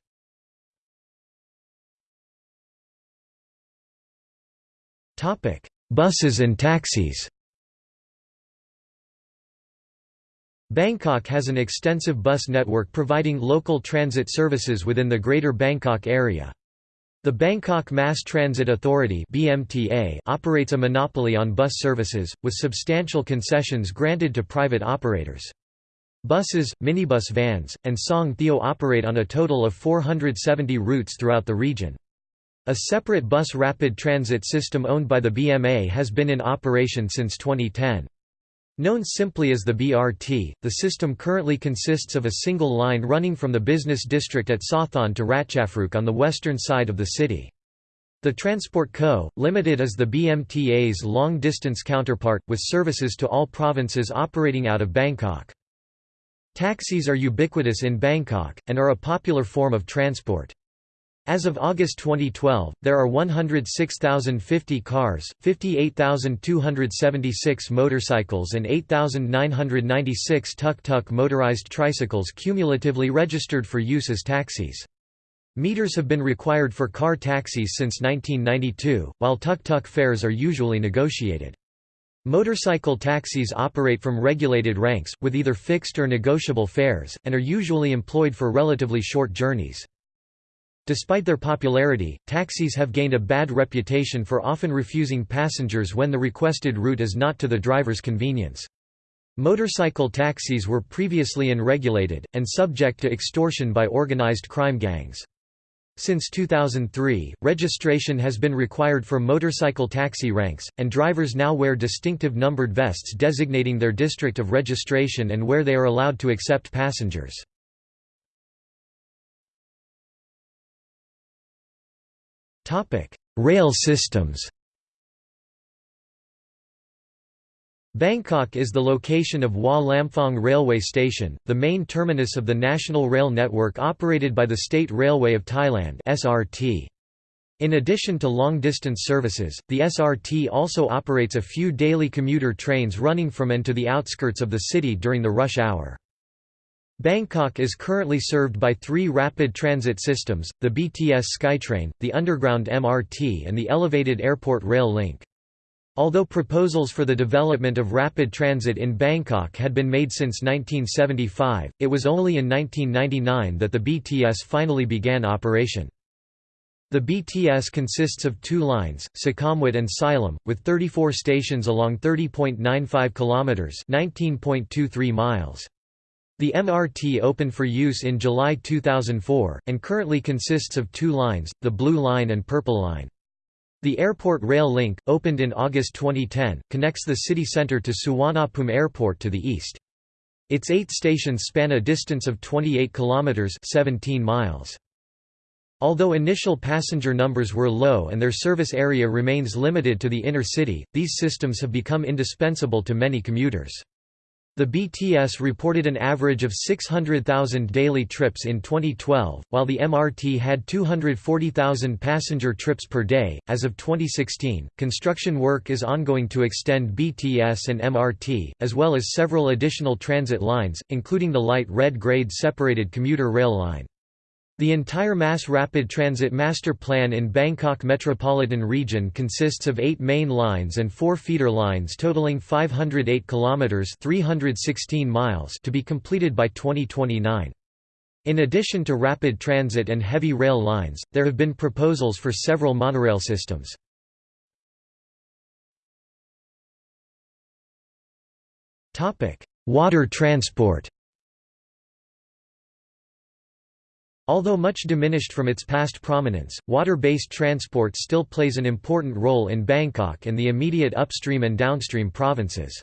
Speaker 1: Buses and taxis Bangkok has an extensive bus network providing local transit services within the Greater Bangkok area. The Bangkok Mass Transit Authority (BMTA) operates a monopoly on bus services with substantial concessions granted to private operators. Buses, minibus vans, and songthaew operate on a total of 470 routes throughout the region. A separate bus rapid transit system owned by the BMA has been in operation since 2010. Known simply as the BRT, the system currently consists of a single line running from the business district at Sathon to Ratchaphruek on the western side of the city. The Transport Co., Limited is the BMTA's long-distance counterpart, with services to all provinces operating out of Bangkok. Taxis are ubiquitous in Bangkok, and are a popular form of transport. As of August 2012, there are 106,050 cars, 58,276 motorcycles and 8,996 tuk-tuk motorized tricycles cumulatively registered for use as taxis. Meters have been required for car taxis since 1992, while tuk-tuk fares are usually negotiated. Motorcycle taxis operate from regulated ranks, with either fixed or negotiable fares, and are usually employed for relatively short journeys. Despite their popularity, taxis have gained a bad reputation for often refusing passengers when the requested route is not to the driver's convenience. Motorcycle taxis were previously unregulated, and subject to extortion by organized crime gangs. Since 2003, registration has been required for motorcycle taxi ranks, and drivers now wear distinctive numbered vests designating their district of registration and where they are allowed to accept passengers. Rail systems Bangkok is the location of Hua Lamphong Railway Station, the main terminus of the national rail network operated by the State Railway of Thailand (SRT). In addition to long-distance services, the SRT also operates a few daily commuter trains running from and to the outskirts of the city during the rush hour. Bangkok is currently served by three rapid transit systems, the BTS Skytrain, the underground MRT and the elevated airport rail link. Although proposals for the development of rapid transit in Bangkok had been made since 1975, it was only in 1999 that the BTS finally began operation. The BTS consists of two lines, Sukhumvit and Silom, with 34 stations along 30.95 kilometers, 19.23 miles. The MRT opened for use in July 2004, and currently consists of two lines, the Blue Line and Purple Line. The airport rail link, opened in August 2010, connects the city centre to Suvarnabhumi Airport to the east. Its eight stations span a distance of 28 kilometres 17 miles. Although initial passenger numbers were low and their service area remains limited to the inner city, these systems have become indispensable to many commuters. The BTS reported an average of 600,000 daily trips in 2012, while the MRT had 240,000 passenger trips per day. As of 2016, construction work is ongoing to extend BTS and MRT, as well as several additional transit lines, including the light red grade separated commuter rail line. The entire mass rapid transit master plan in Bangkok metropolitan region consists of 8 main lines and 4 feeder lines totaling 508 kilometers 316 miles to be completed by 2029. In addition to rapid transit and heavy rail lines, there have been proposals for several monorail systems. Water transport Although much diminished from its past prominence, water-based transport still plays an important role in Bangkok and the immediate upstream and downstream provinces.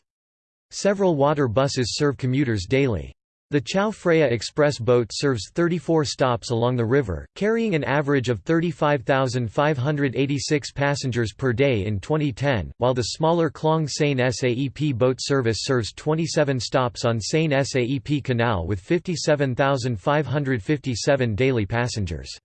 Speaker 1: Several water buses serve commuters daily. The Chao Phraya Express boat serves 34 stops along the river, carrying an average of 35,586 passengers per day in 2010, while the smaller Klong Saen Saep boat service serves 27 stops on Saen Saep Canal with 57,557 daily passengers.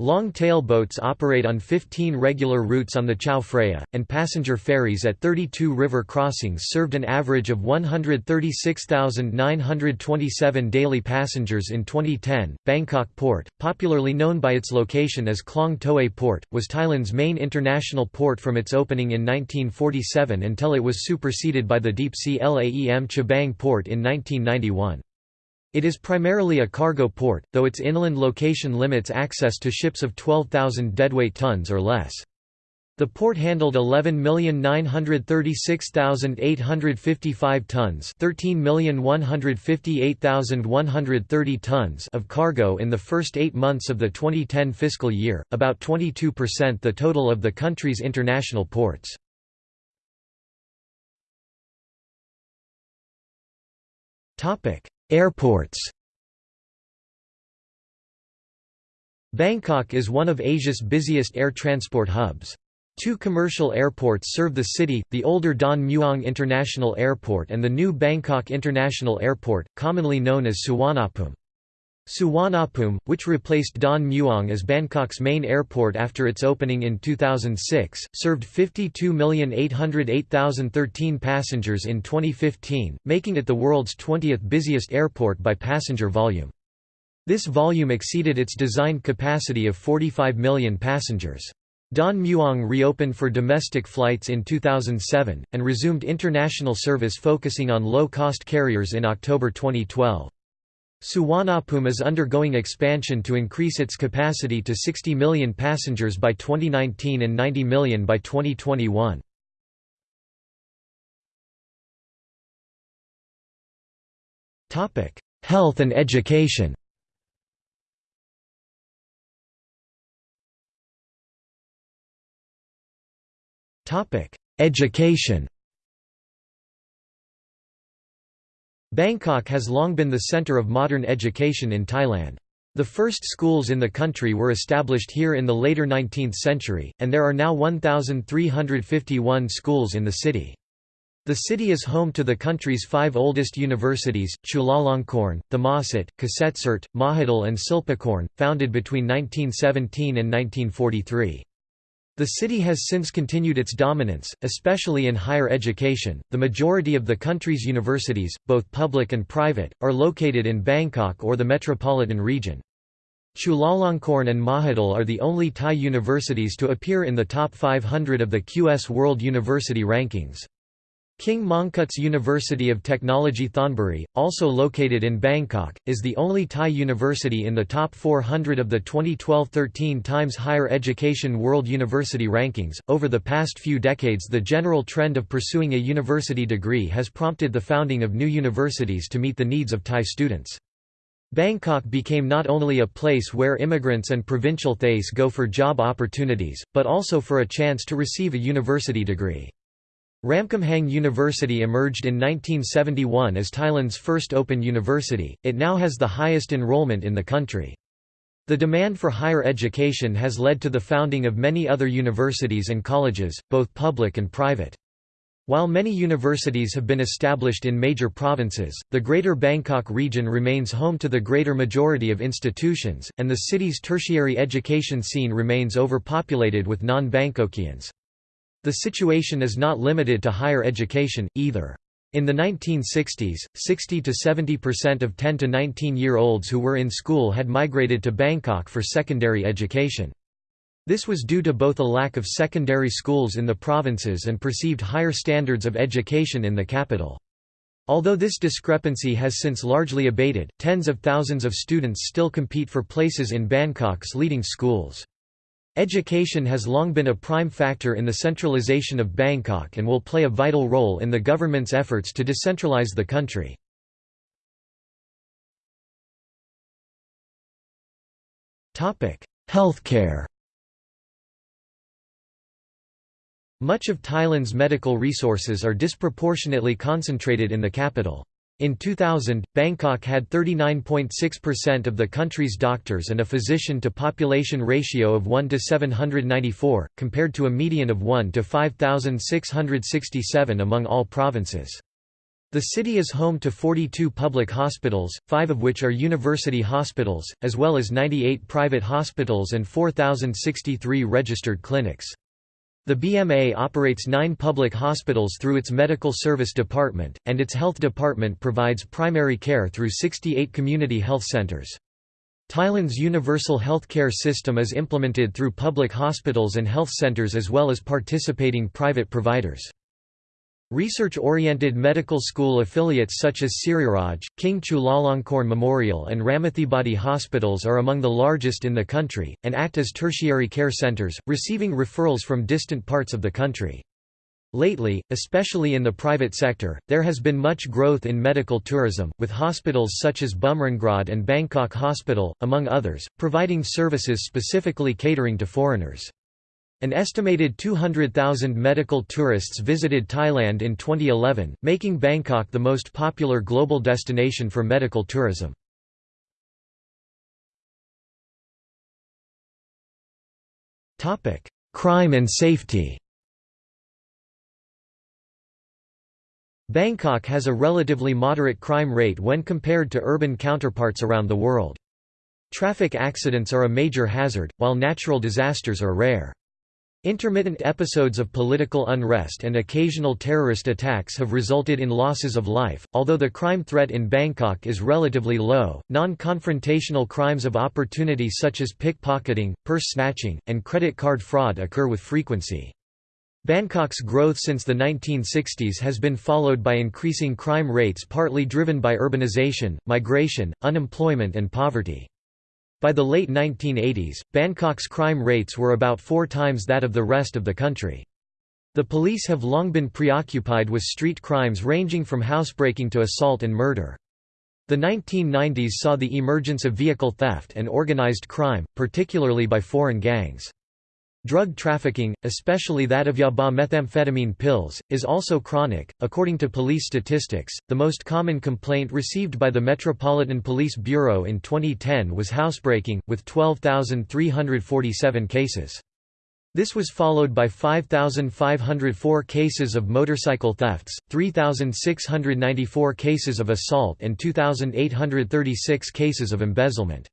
Speaker 1: Long-tail boats operate on 15 regular routes on the Chao Phraya, and passenger ferries at 32 river crossings served an average of 136,927 daily passengers in 2010. Bangkok Port, popularly known by its location as Klong Toei Port, was Thailand's main international port from its opening in 1947 until it was superseded by the deep-sea Laem Chabang Port in 1991. It is primarily a cargo port, though its inland location limits access to ships of 12,000 deadweight tons or less. The port handled 11,936,855 tons 13,158,130 tons of cargo in the first eight months of the 2010 fiscal year, about 22% the total of the country's international ports. Airports Bangkok is one of Asia's busiest air transport hubs. Two commercial airports serve the city, the older Don Mueang International Airport and the new Bangkok International Airport, commonly known as Suvarnabhumi. Suvarnabhumi, which replaced Don Mueang as Bangkok's main airport after its opening in 2006, served 52,808,013 passengers in 2015, making it the world's 20th busiest airport by passenger volume. This volume exceeded its designed capacity of 45 million passengers. Don Mueang reopened for domestic flights in 2007, and resumed international service focusing on low-cost carriers in October 2012. Suvarnabhumi is undergoing expansion to increase its capacity to 60 million passengers by 2019 and 90 million by 2021. Health and education Education Bangkok has long been the center of modern education in Thailand. The first schools in the country were established here in the later 19th century, and there are now 1,351 schools in the city. The city is home to the country's five oldest universities, Chulalongkorn, Thammasat, Kasetsart, Mahidol and Silpakorn, founded between 1917 and 1943. The city has since continued its dominance, especially in higher education. The majority of the country's universities, both public and private, are located in Bangkok or the metropolitan region. Chulalongkorn and Mahidol are the only Thai universities to appear in the top 500 of the QS World University Rankings. King Mongkut's University of Technology Thonburi, also located in Bangkok, is the only Thai university in the top 400 of the 2012-13 Times Higher Education World University Rankings. Over the past few decades, the general trend of pursuing a university degree has prompted the founding of new universities to meet the needs of Thai students. Bangkok became not only a place where immigrants and provincial Thais go for job opportunities, but also for a chance to receive a university degree. Ramkhamhaeng University emerged in 1971 as Thailand's first open university, it now has the highest enrollment in the country. The demand for higher education has led to the founding of many other universities and colleges, both public and private. While many universities have been established in major provinces, the Greater Bangkok region remains home to the greater majority of institutions, and the city's tertiary education scene remains overpopulated with non-Bangkokians. The situation is not limited to higher education, either. In the 1960s, 60 to 70% of 10 to 19-year-olds who were in school had migrated to Bangkok for secondary education. This was due to both a lack of secondary schools in the provinces and perceived higher standards of education in the capital. Although this discrepancy has since largely abated, tens of thousands of students still compete for places in Bangkok's leading schools. Education has long been a prime factor in the centralization of Bangkok and will play a vital role in the government's efforts to decentralize the country. Healthcare Much of Thailand's medical resources are disproportionately concentrated in the capital. In 2000, Bangkok had 39.6% of the country's doctors and a physician-to-population ratio of 1 to 794, compared to a median of 1 to 5,667 among all provinces. The city is home to 42 public hospitals, five of which are university hospitals, as well as 98 private hospitals and 4,063 registered clinics. The BMA operates nine public hospitals through its Medical Service Department, and its Health Department provides primary care through 68 community health centers. Thailand's universal healthcare system is implemented through public hospitals and health centers as well as participating private providers. Research-oriented medical school affiliates such as Siriraj, King Chulalongkorn Memorial and Ramathibodi hospitals are among the largest in the country, and act as tertiary care centers, receiving referrals from distant parts of the country. Lately, especially in the private sector, there has been much growth in medical tourism, with hospitals such as Bumrungrad and Bangkok Hospital, among others, providing services specifically catering to foreigners. An estimated 200,000 medical tourists visited Thailand in 2011, making Bangkok the most popular global destination for medical tourism. Crime and safety Bangkok has a relatively moderate crime rate when compared to urban counterparts around the world. Traffic accidents are a major hazard, while natural disasters are rare. Intermittent episodes of political unrest and occasional terrorist attacks have resulted in losses of life. Although the crime threat in Bangkok is relatively low, non confrontational crimes of opportunity such as pickpocketing, purse snatching, and credit card fraud occur with frequency. Bangkok's growth since the 1960s has been followed by increasing crime rates partly driven by urbanization, migration, unemployment, and poverty. By the late 1980s, Bangkok's crime rates were about four times that of the rest of the country. The police have long been preoccupied with street crimes ranging from housebreaking to assault and murder. The 1990s saw the emergence of vehicle theft and organized crime, particularly by foreign gangs. Drug trafficking, especially that of yaba methamphetamine pills, is also chronic. According to police statistics, the most common complaint received by the Metropolitan Police Bureau in 2010 was housebreaking, with 12,347 cases. This was followed by 5,504 cases of motorcycle thefts, 3,694 cases of assault and 2,836 cases of embezzlement.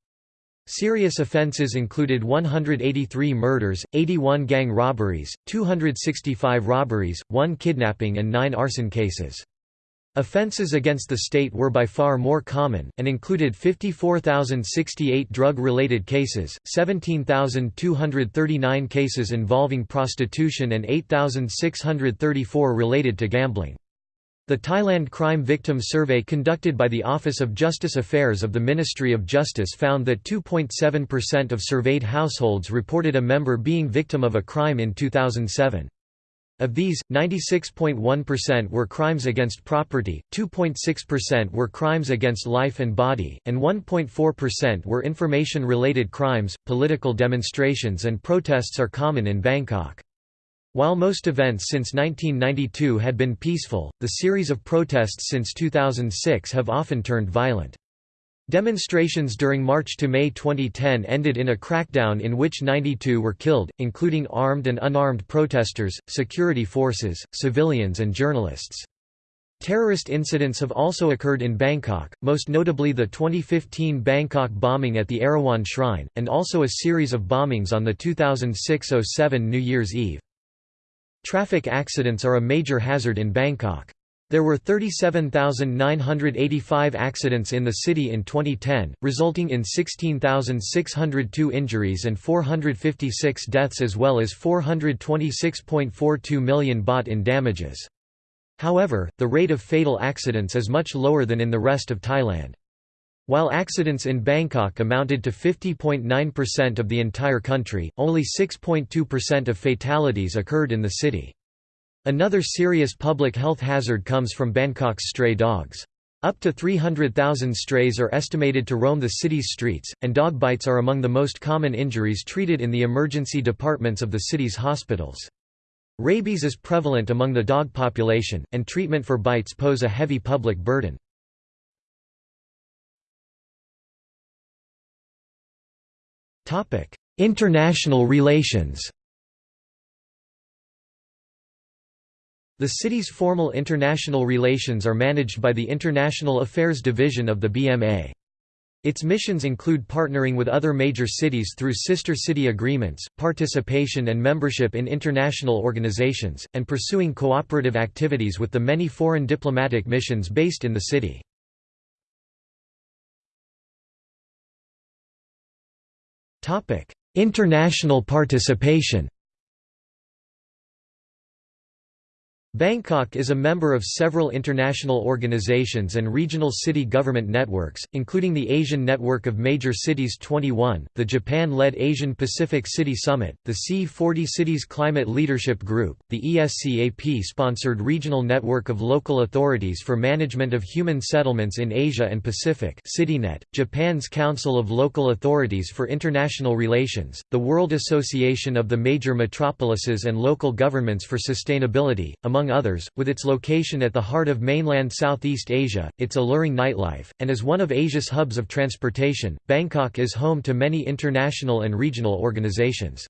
Speaker 1: Serious offences included 183 murders, 81 gang robberies, 265 robberies, 1 kidnapping and 9 arson cases. Offences against the state were by far more common, and included 54,068 drug-related cases, 17,239 cases involving prostitution and 8,634 related to gambling. The Thailand Crime Victim Survey conducted by the Office of Justice Affairs of the Ministry of Justice found that 2.7% of surveyed households reported a member being victim of a crime in 2007. Of these, 96.1% were crimes against property, 2.6% were crimes against life and body, and 1.4% were information-related crimes. Political demonstrations and protests are common in Bangkok. While most events since 1992 had been peaceful, the series of protests since 2006 have often turned violent. Demonstrations during March to May 2010 ended in a crackdown in which 92 were killed, including armed and unarmed protesters, security forces, civilians and journalists. Terrorist incidents have also occurred in Bangkok, most notably the 2015 Bangkok bombing at the Erawan Shrine, and also a series of bombings on the 2006–07 New Year's Eve. Traffic accidents are a major hazard in Bangkok. There were 37,985 accidents in the city in 2010, resulting in 16,602 injuries and 456 deaths as well as 426.42 million baht in damages. However, the rate of fatal accidents is much lower than in the rest of Thailand. While accidents in Bangkok amounted to 50.9% of the entire country, only 6.2% of fatalities occurred in the city. Another serious public health hazard comes from Bangkok's stray dogs. Up to 300,000 strays are estimated to roam the city's streets, and dog bites are among the most common injuries treated in the emergency departments of the city's hospitals. Rabies is prevalent among the dog population, and treatment for bites pose a heavy public burden. International relations The city's formal international relations are managed by the International Affairs Division of the BMA. Its missions include partnering with other major cities through sister city agreements, participation and membership in international organizations, and pursuing cooperative activities with the many foreign diplomatic missions based in the city. International participation Bangkok is a member of several international organizations and regional city government networks, including the Asian Network of Major Cities 21, the Japan-led Asian-Pacific City Summit, the C40 Cities Climate Leadership Group, the ESCAP-sponsored Regional Network of Local Authorities for Management of Human Settlements in Asia and Pacific CityNet, Japan's Council of Local Authorities for International Relations, the World Association of the Major Metropolises and Local Governments for Sustainability, among among others, with its location at the heart of mainland Southeast Asia, its alluring nightlife, and as one of Asia's hubs of transportation, Bangkok is home to many international and regional organizations.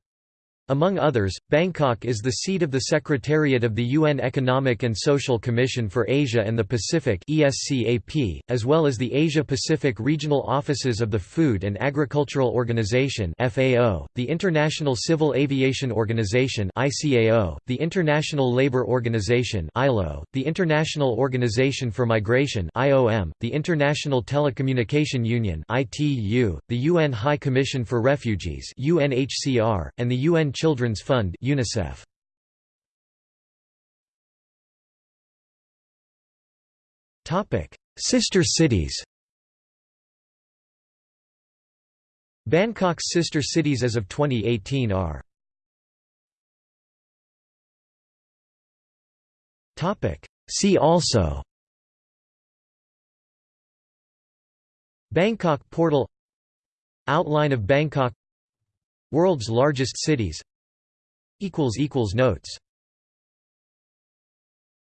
Speaker 1: Among others, Bangkok is the seat of the Secretariat of the UN Economic and Social Commission for Asia and the Pacific as well as the Asia-Pacific Regional Offices of the Food and Agricultural Organization the International Civil Aviation Organization the International Labour Organization the International Organization for Migration the International Telecommunication Union the UN High Commission for Refugees and the UN Children's Fund UNICEF. Sister cities Bangkok's sister cities as of 2018 are See also Bangkok portal Outline of Bangkok World's largest cities. Notes